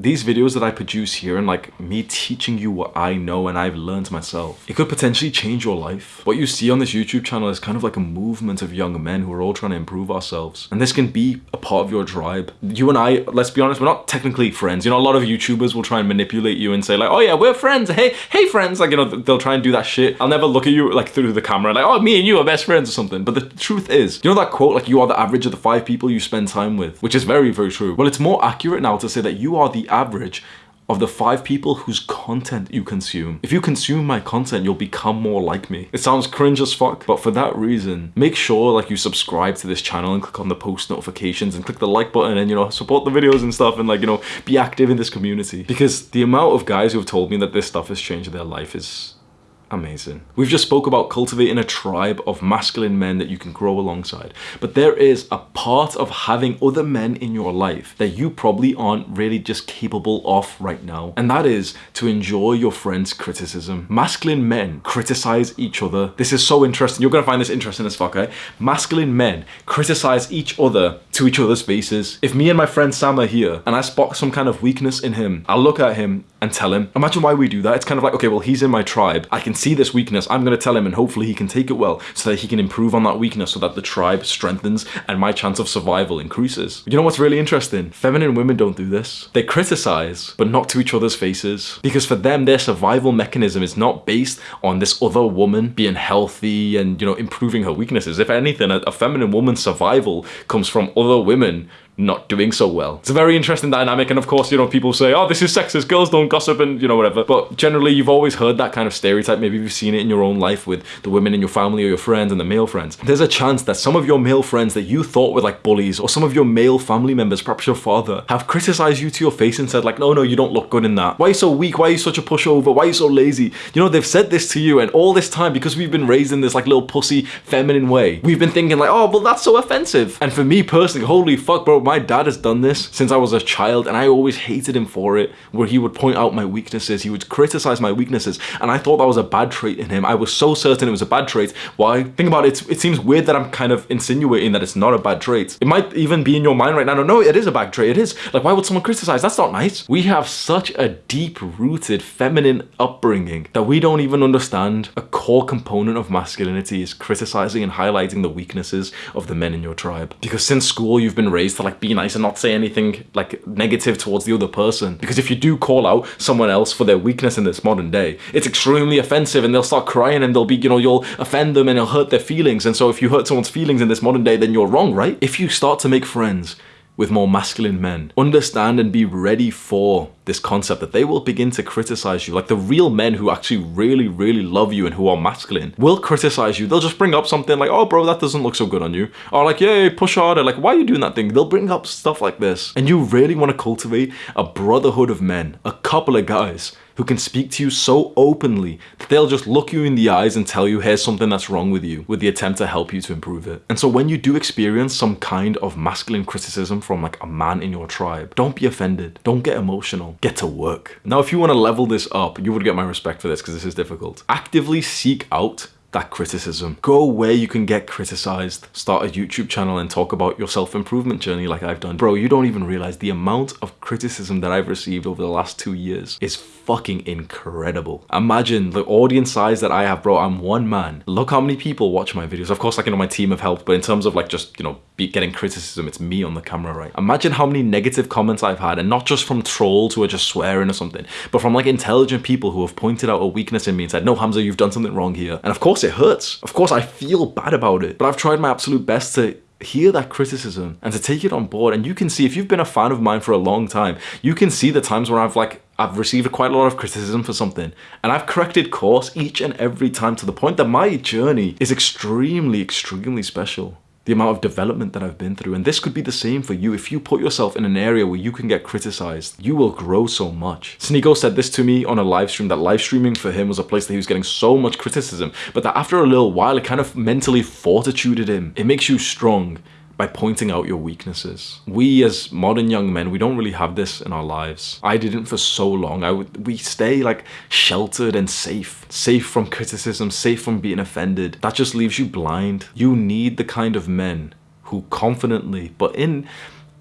these videos that I produce here and like me teaching you what I know and I've learned myself, it could potentially change your life. What you see on this YouTube channel is kind of like a movement of young men who are all trying to improve ourselves. And this can be a part of your tribe. You and I, let's be honest, we're not technically friends. You know, a lot of YouTubers will try and manipulate you and say like, oh yeah, we're friends. Hey, hey friends. Like, you know, they'll try and do that shit. I'll never look at you like through the camera like, oh, me and you are best friends or something. But the truth is, you know that quote, like you are the average of the five people you spend time with, which is very, very true. Well, it's more accurate now to say that you are the average of the five people whose content you consume. If you consume my content, you'll become more like me. It sounds cringe as fuck, but for that reason, make sure like you subscribe to this channel and click on the post notifications and click the like button and, you know, support the videos and stuff and like, you know, be active in this community. Because the amount of guys who have told me that this stuff has changed their life is amazing. We've just spoke about cultivating a tribe of masculine men that you can grow alongside. But there is a part of having other men in your life that you probably aren't really just capable of right now. And that is to enjoy your friend's criticism. Masculine men criticize each other. This is so interesting. You're gonna find this interesting as fuck, eh? Masculine men criticize each other to each other's faces. If me and my friend Sam are here and I spot some kind of weakness in him, I'll look at him and tell him. Imagine why we do that. It's kind of like, okay, well, he's in my tribe. I can see this weakness. I'm going to tell him and hopefully he can take it well so that he can improve on that weakness so that the tribe strengthens and my chance of survival increases. You know what's really interesting? Feminine women don't do this. They criticize, but not to each other's faces. Because for them, their survival mechanism is not based on this other woman being healthy and, you know, improving her weaknesses. If anything, a, a feminine woman's survival comes from other women not doing so well. It's a very interesting dynamic and of course, you know, people say, oh, this is sexist, girls don't gossip and, you know, whatever. But generally, you've always heard that kind of stereotype. Maybe you've seen it in your own life with the women in your family or your friends and the male friends. There's a chance that some of your male friends that you thought were like bullies or some of your male family members, perhaps your father, have criticized you to your face and said like, no, no, you don't look good in that. Why are you so weak? Why are you such a pushover? Why are you so lazy? You know, they've said this to you and all this time because we've been raised in this like little pussy feminine way, we've been thinking like, oh, well, that's so offensive. And for me personally, holy fuck, bro, my dad has done this since I was a child and I always hated him for it, where he would point out my weaknesses, he would criticize my weaknesses, and I thought that was a bad trait in him. I was so certain it was a bad trait. Why? Think about it, it seems weird that I'm kind of insinuating that it's not a bad trait. It might even be in your mind right now, no, no, it is a bad trait, it is. Like, why would someone criticize? That's not nice. We have such a deep-rooted feminine upbringing that we don't even understand a core component of masculinity is criticizing and highlighting the weaknesses of the men in your tribe. Because since school, you've been raised to like be nice and not say anything like negative towards the other person. Because if you do call out someone else for their weakness in this modern day, it's extremely offensive and they'll start crying and they'll be, you know, you'll offend them and it'll hurt their feelings. And so if you hurt someone's feelings in this modern day, then you're wrong, right? If you start to make friends with more masculine men. Understand and be ready for this concept that they will begin to criticize you. Like the real men who actually really, really love you and who are masculine will criticize you. They'll just bring up something like, oh, bro, that doesn't look so good on you. Or like, yeah, push harder. Like, why are you doing that thing? They'll bring up stuff like this. And you really want to cultivate a brotherhood of men, a couple of guys who can speak to you so openly that they'll just look you in the eyes and tell you here's something that's wrong with you with the attempt to help you to improve it. And so when you do experience some kind of masculine criticism from like a man in your tribe, don't be offended. Don't get emotional. Get to work. Now, if you want to level this up, you would get my respect for this because this is difficult. Actively seek out that criticism. Go where you can get criticized. Start a YouTube channel and talk about your self-improvement journey like I've done. Bro, you don't even realize the amount of criticism that I've received over the last two years is fucking incredible. Imagine the audience size that I have, bro. I'm one man. Look how many people watch my videos. Of course, like, you know, my team have helped, but in terms of like just, you know, getting criticism, it's me on the camera, right? Imagine how many negative comments I've had, and not just from trolls who are just swearing or something, but from like intelligent people who have pointed out a weakness in me and said, no, Hamza, you've done something wrong here. And of course it hurts. Of course I feel bad about it, but I've tried my absolute best to hear that criticism and to take it on board. And you can see if you've been a fan of mine for a long time you can see the times where I've like I've received quite a lot of criticism for something. And I've corrected course each and every time to the point that my journey is extremely extremely special the amount of development that I've been through. And this could be the same for you. If you put yourself in an area where you can get criticized, you will grow so much. Sneako said this to me on a live stream, that live streaming for him was a place that he was getting so much criticism, but that after a little while, it kind of mentally fortituded him. It makes you strong by pointing out your weaknesses. We as modern young men, we don't really have this in our lives. I didn't for so long. I would we stay like sheltered and safe. Safe from criticism, safe from being offended. That just leaves you blind. You need the kind of men who confidently, but in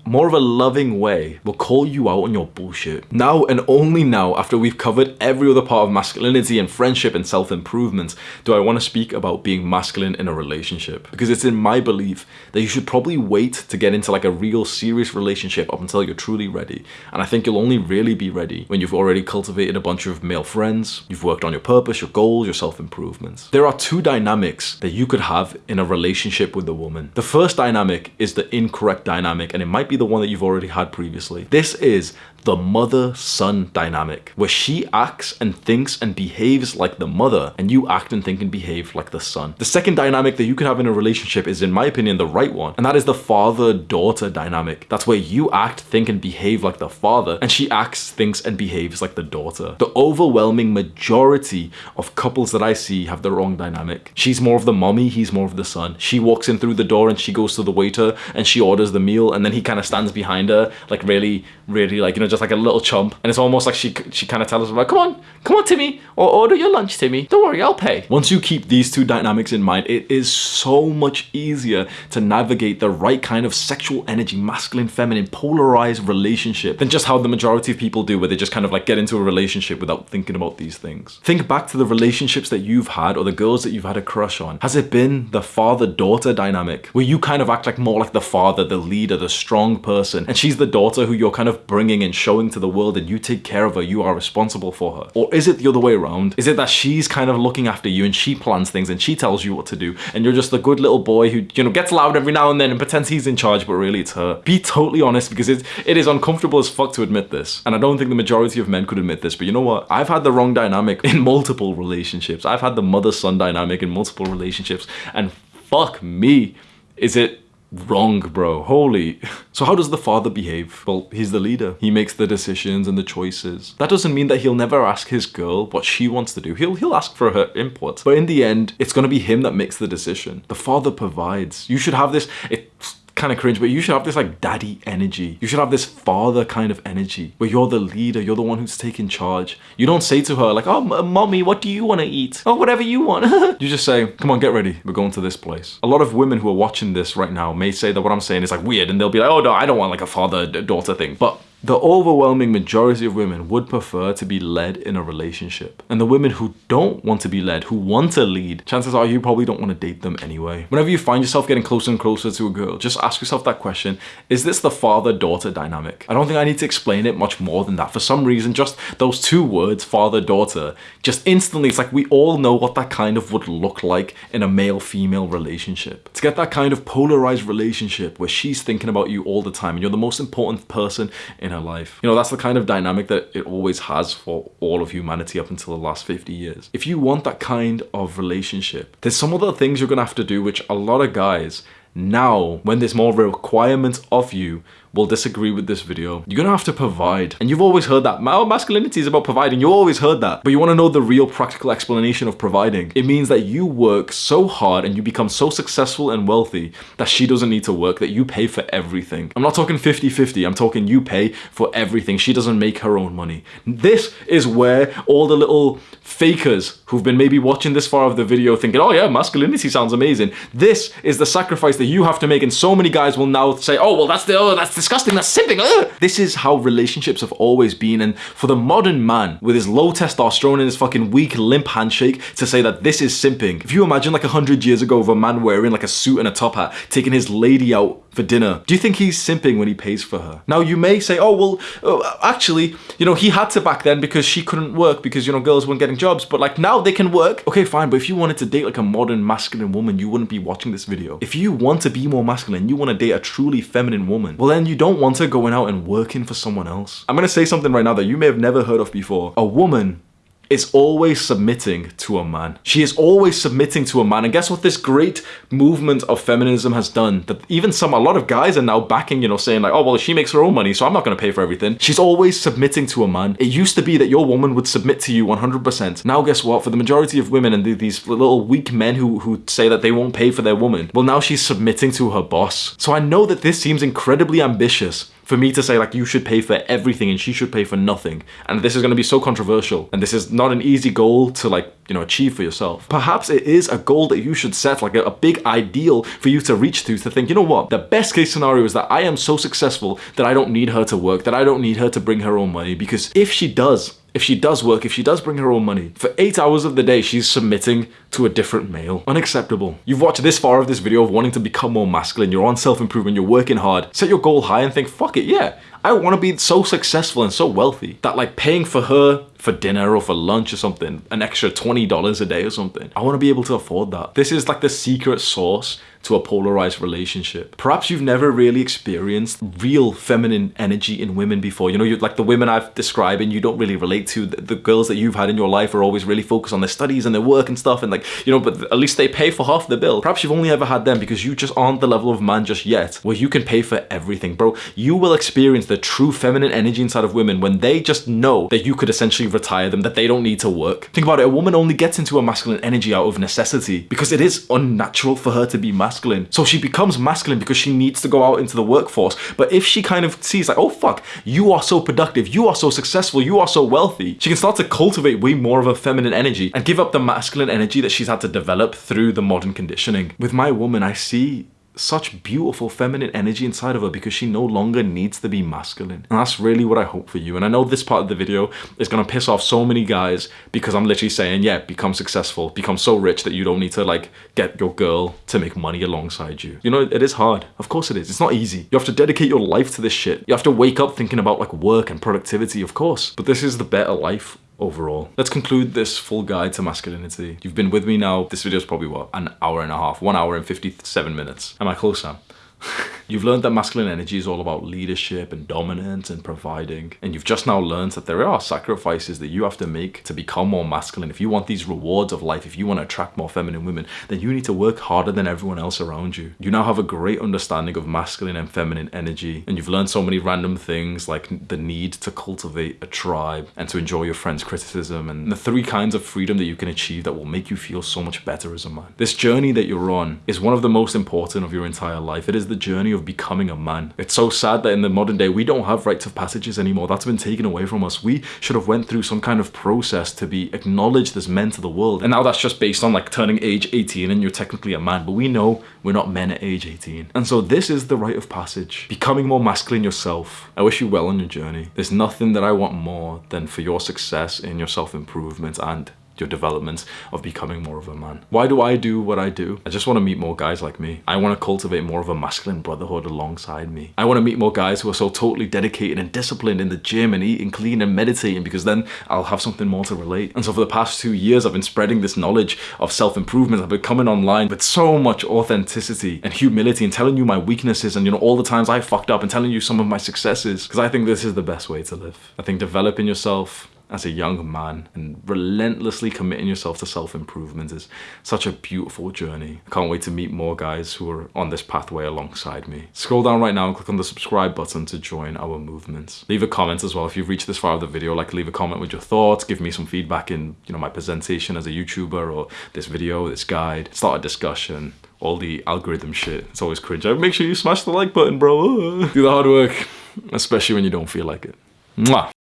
more of a loving way will call you out on your bullshit. Now and only now, after we've covered every other part of masculinity and friendship and self-improvement, do I want to speak about being masculine in a relationship. Because it's in my belief that you should probably wait to get into like a real serious relationship up until you're truly ready. And I think you'll only really be ready when you've already cultivated a bunch of male friends, you've worked on your purpose, your goals, your self-improvements. There are two dynamics that you could have in a relationship with a woman. The first dynamic is the incorrect dynamic and it might be the one that you've already had previously. This is the mother-son dynamic, where she acts and thinks and behaves like the mother, and you act and think and behave like the son. The second dynamic that you can have in a relationship is, in my opinion, the right one, and that is the father-daughter dynamic. That's where you act, think, and behave like the father, and she acts, thinks, and behaves like the daughter. The overwhelming majority of couples that I see have the wrong dynamic. She's more of the mommy, he's more of the son. She walks in through the door and she goes to the waiter and she orders the meal, and then he kind of stands behind her, like really, really, like, you know, just just like a little chump. And it's almost like she she kind of tells us like, come on, come on, Timmy, or order your lunch, Timmy. Don't worry, I'll pay. Once you keep these two dynamics in mind, it is so much easier to navigate the right kind of sexual energy, masculine, feminine, polarized relationship than just how the majority of people do, where they just kind of like get into a relationship without thinking about these things. Think back to the relationships that you've had or the girls that you've had a crush on. Has it been the father-daughter dynamic where you kind of act like more like the father, the leader, the strong person, and she's the daughter who you're kind of bringing and showing to the world that you take care of her, you are responsible for her? Or is it the other way around? Is it that she's kind of looking after you and she plans things and she tells you what to do and you're just a good little boy who, you know, gets loud every now and then and pretends he's in charge, but really it's her? Be totally honest because it, it is uncomfortable as fuck to admit this. And I don't think the majority of men could admit this, but you know what? I've had the wrong dynamic in multiple relationships. I've had the mother-son dynamic in multiple relationships and fuck me, is it wrong, bro. Holy. <laughs> So how does the father behave? Well, he's the leader. He makes the decisions and the choices. That doesn't mean that he'll never ask his girl what she wants to do. He'll, he'll ask for her input. But in the end, it's going to be him that makes the decision. The father provides. You should have this... It's kind of cringe, but you should have this like daddy energy. You should have this father kind of energy where you're the leader, you're the one who's taking charge. You don't say to her like, oh, mommy, what do you want to eat? Oh, whatever you want. <laughs> you just say, come on, get ready. We're going to this place. A lot of women who are watching this right now may say that what I'm saying is like weird and they'll be like, oh no, I don't want like a father-daughter thing. But The overwhelming majority of women would prefer to be led in a relationship. And the women who don't want to be led, who want to lead, chances are you probably don't want to date them anyway. Whenever you find yourself getting closer and closer to a girl, just ask yourself that question, is this the father-daughter dynamic? I don't think I need to explain it much more than that. For some reason, just those two words, father-daughter, just instantly, it's like we all know what that kind of would look like in a male-female relationship. To get that kind of polarized relationship where she's thinking about you all the time and you're the most important person in her life. You know, that's the kind of dynamic that it always has for all of humanity up until the last 50 years. If you want that kind of relationship, there's some other things you're gonna have to do which a lot of guys now when there's more requirements of you will disagree with this video. You're gonna have to provide. And you've always heard that. Masculinity is about providing. You always heard that. But you wanna know the real practical explanation of providing. It means that you work so hard and you become so successful and wealthy that she doesn't need to work, that you pay for everything. I'm not talking 50-50. I'm talking you pay for everything. She doesn't make her own money. This is where all the little fakers who've been maybe watching this far of the video thinking, oh yeah, masculinity sounds amazing. This is the sacrifice that you have to make and so many guys will now say, oh, well, that's the, oh, that's disgusting, that's simping. Ugh. This is how relationships have always been. And for the modern man with his low testosterone and his fucking weak limp handshake to say that this is simping. If you imagine like a hundred years ago of a man wearing like a suit and a top hat, taking his lady out for dinner. Do you think he's simping when he pays for her? Now you may say, oh, well, uh, actually, you know, he had to back then because she couldn't work because, you know, girls weren't getting jobs. But like now they can work. Okay, fine. But if you wanted to date like a modern masculine woman, you wouldn't be watching this video. If you want to be more masculine, you want to date a truly feminine woman, well then you don't want her going out and working for someone else. I'm to say something right now that you may have never heard of before. A woman is always submitting to a man. She is always submitting to a man. And guess what this great movement of feminism has done? That even some, a lot of guys are now backing, you know, saying like, oh, well, she makes her own money, so I'm not going to pay for everything. She's always submitting to a man. It used to be that your woman would submit to you 100%. Now guess what? For the majority of women and these little weak men who, who say that they won't pay for their woman, well, now she's submitting to her boss. So I know that this seems incredibly ambitious, for me to say like you should pay for everything and she should pay for nothing. And this is going to be so controversial. And this is not an easy goal to like you know achieve for yourself. Perhaps it is a goal that you should set like a, a big ideal for you to reach to to think you know what? The best case scenario is that i am so successful that i don't need her to work that i don't need her to bring her own money because if she does if she does work, if she does bring her own money, for 8 hours of the day she's submitting to a different male. Unacceptable. You've watched this far of this video of wanting to become more masculine, you're on self-improvement, you're working hard, set your goal high and think, fuck it, yeah, I want to be so successful and so wealthy that like paying for her for dinner or for lunch or something, an extra $20 a day or something. I want to be able to afford that. This is like the secret sauce to a polarized relationship. Perhaps you've never really experienced real feminine energy in women before. You know, like the women I've described and you don't really relate to. The, the, girls that you've had in your life are always really focused on their studies and their work and stuff and like, you know, but at least they pay for half the bill. Perhaps you've only ever had them because you just aren't the level of man just yet where you can pay for everything. Bro, you will experience the true feminine energy inside of women when they just know that you could essentially retire them, that they don't need to work. Think about it, a woman only gets into a masculine energy out of necessity because it is unnatural for her to be masculine masculine. So she becomes masculine because she needs to go out into the workforce. But if she kind of sees like, oh fuck, you are so productive, you are so successful, you are so wealthy, she can start to cultivate way more of a feminine energy and give up the masculine energy that she's had to develop through the modern conditioning. With my woman, I see such beautiful feminine energy inside of her because she no longer needs to be masculine. And that's really what I hope for you. And I know this part of the video is going to piss off so many guys because I'm literally saying, yeah, become successful, become so rich that you don't need to like get your girl to make money alongside you. You know, it is hard. Of course it is. It's not easy. You have to dedicate your life to this shit. You have to wake up thinking about like work and productivity, of course. But this is the better life overall. Let's conclude this full guide to masculinity. You've been with me now, this video is probably what, an hour and a half, one hour and 57 minutes. Am I close, Sam? <laughs> You've learned that masculine energy is all about leadership and dominance and providing. And you've just now learned that there are sacrifices that you have to make to become more masculine. If you want these rewards of life, if you want to attract more feminine women, then you need to work harder than everyone else around you. You now have a great understanding of masculine and feminine energy. And you've learned so many random things like the need to cultivate a tribe and to enjoy your friend's criticism and the three kinds of freedom that you can achieve that will make you feel so much better as a man. This journey that you're on is one of the most important of your entire life. It is the journey of becoming a man. It's so sad that in the modern day, we don't have rites of passages anymore. That's been taken away from us. We should have went through some kind of process to be acknowledged as men to the world. And now that's just based on like turning age 18 and you're technically a man. But we know we're not men at age 18. And so this is the rite of passage. Becoming more masculine yourself. I wish you well on your journey. There's nothing that I want more than for your success in your self-improvement and your development of becoming more of a man. Why do I do what I do? I just want to meet more guys like me. I want to cultivate more of a masculine brotherhood alongside me. I want to meet more guys who are so totally dedicated and disciplined in the gym and eating clean and meditating because then I'll have something more to relate. And so for the past two years, I've been spreading this knowledge of self-improvement. I've been coming online with so much authenticity and humility and telling you my weaknesses and you know all the times I fucked up and telling you some of my successes because I think this is the best way to live. I think developing yourself as a young man and relentlessly committing yourself to self-improvement is such a beautiful journey. I can't wait to meet more guys who are on this pathway alongside me. Scroll down right now and click on the subscribe button to join our movements. Leave a comment as well if you've reached this far of the video, like leave a comment with your thoughts, give me some feedback in you know my presentation as a YouTuber or this video, this guide, start a discussion all the algorithm shit. It's always cringe. Make sure you smash the like button, bro. <laughs> Do the hard work, especially when you don't feel like it. Mwah.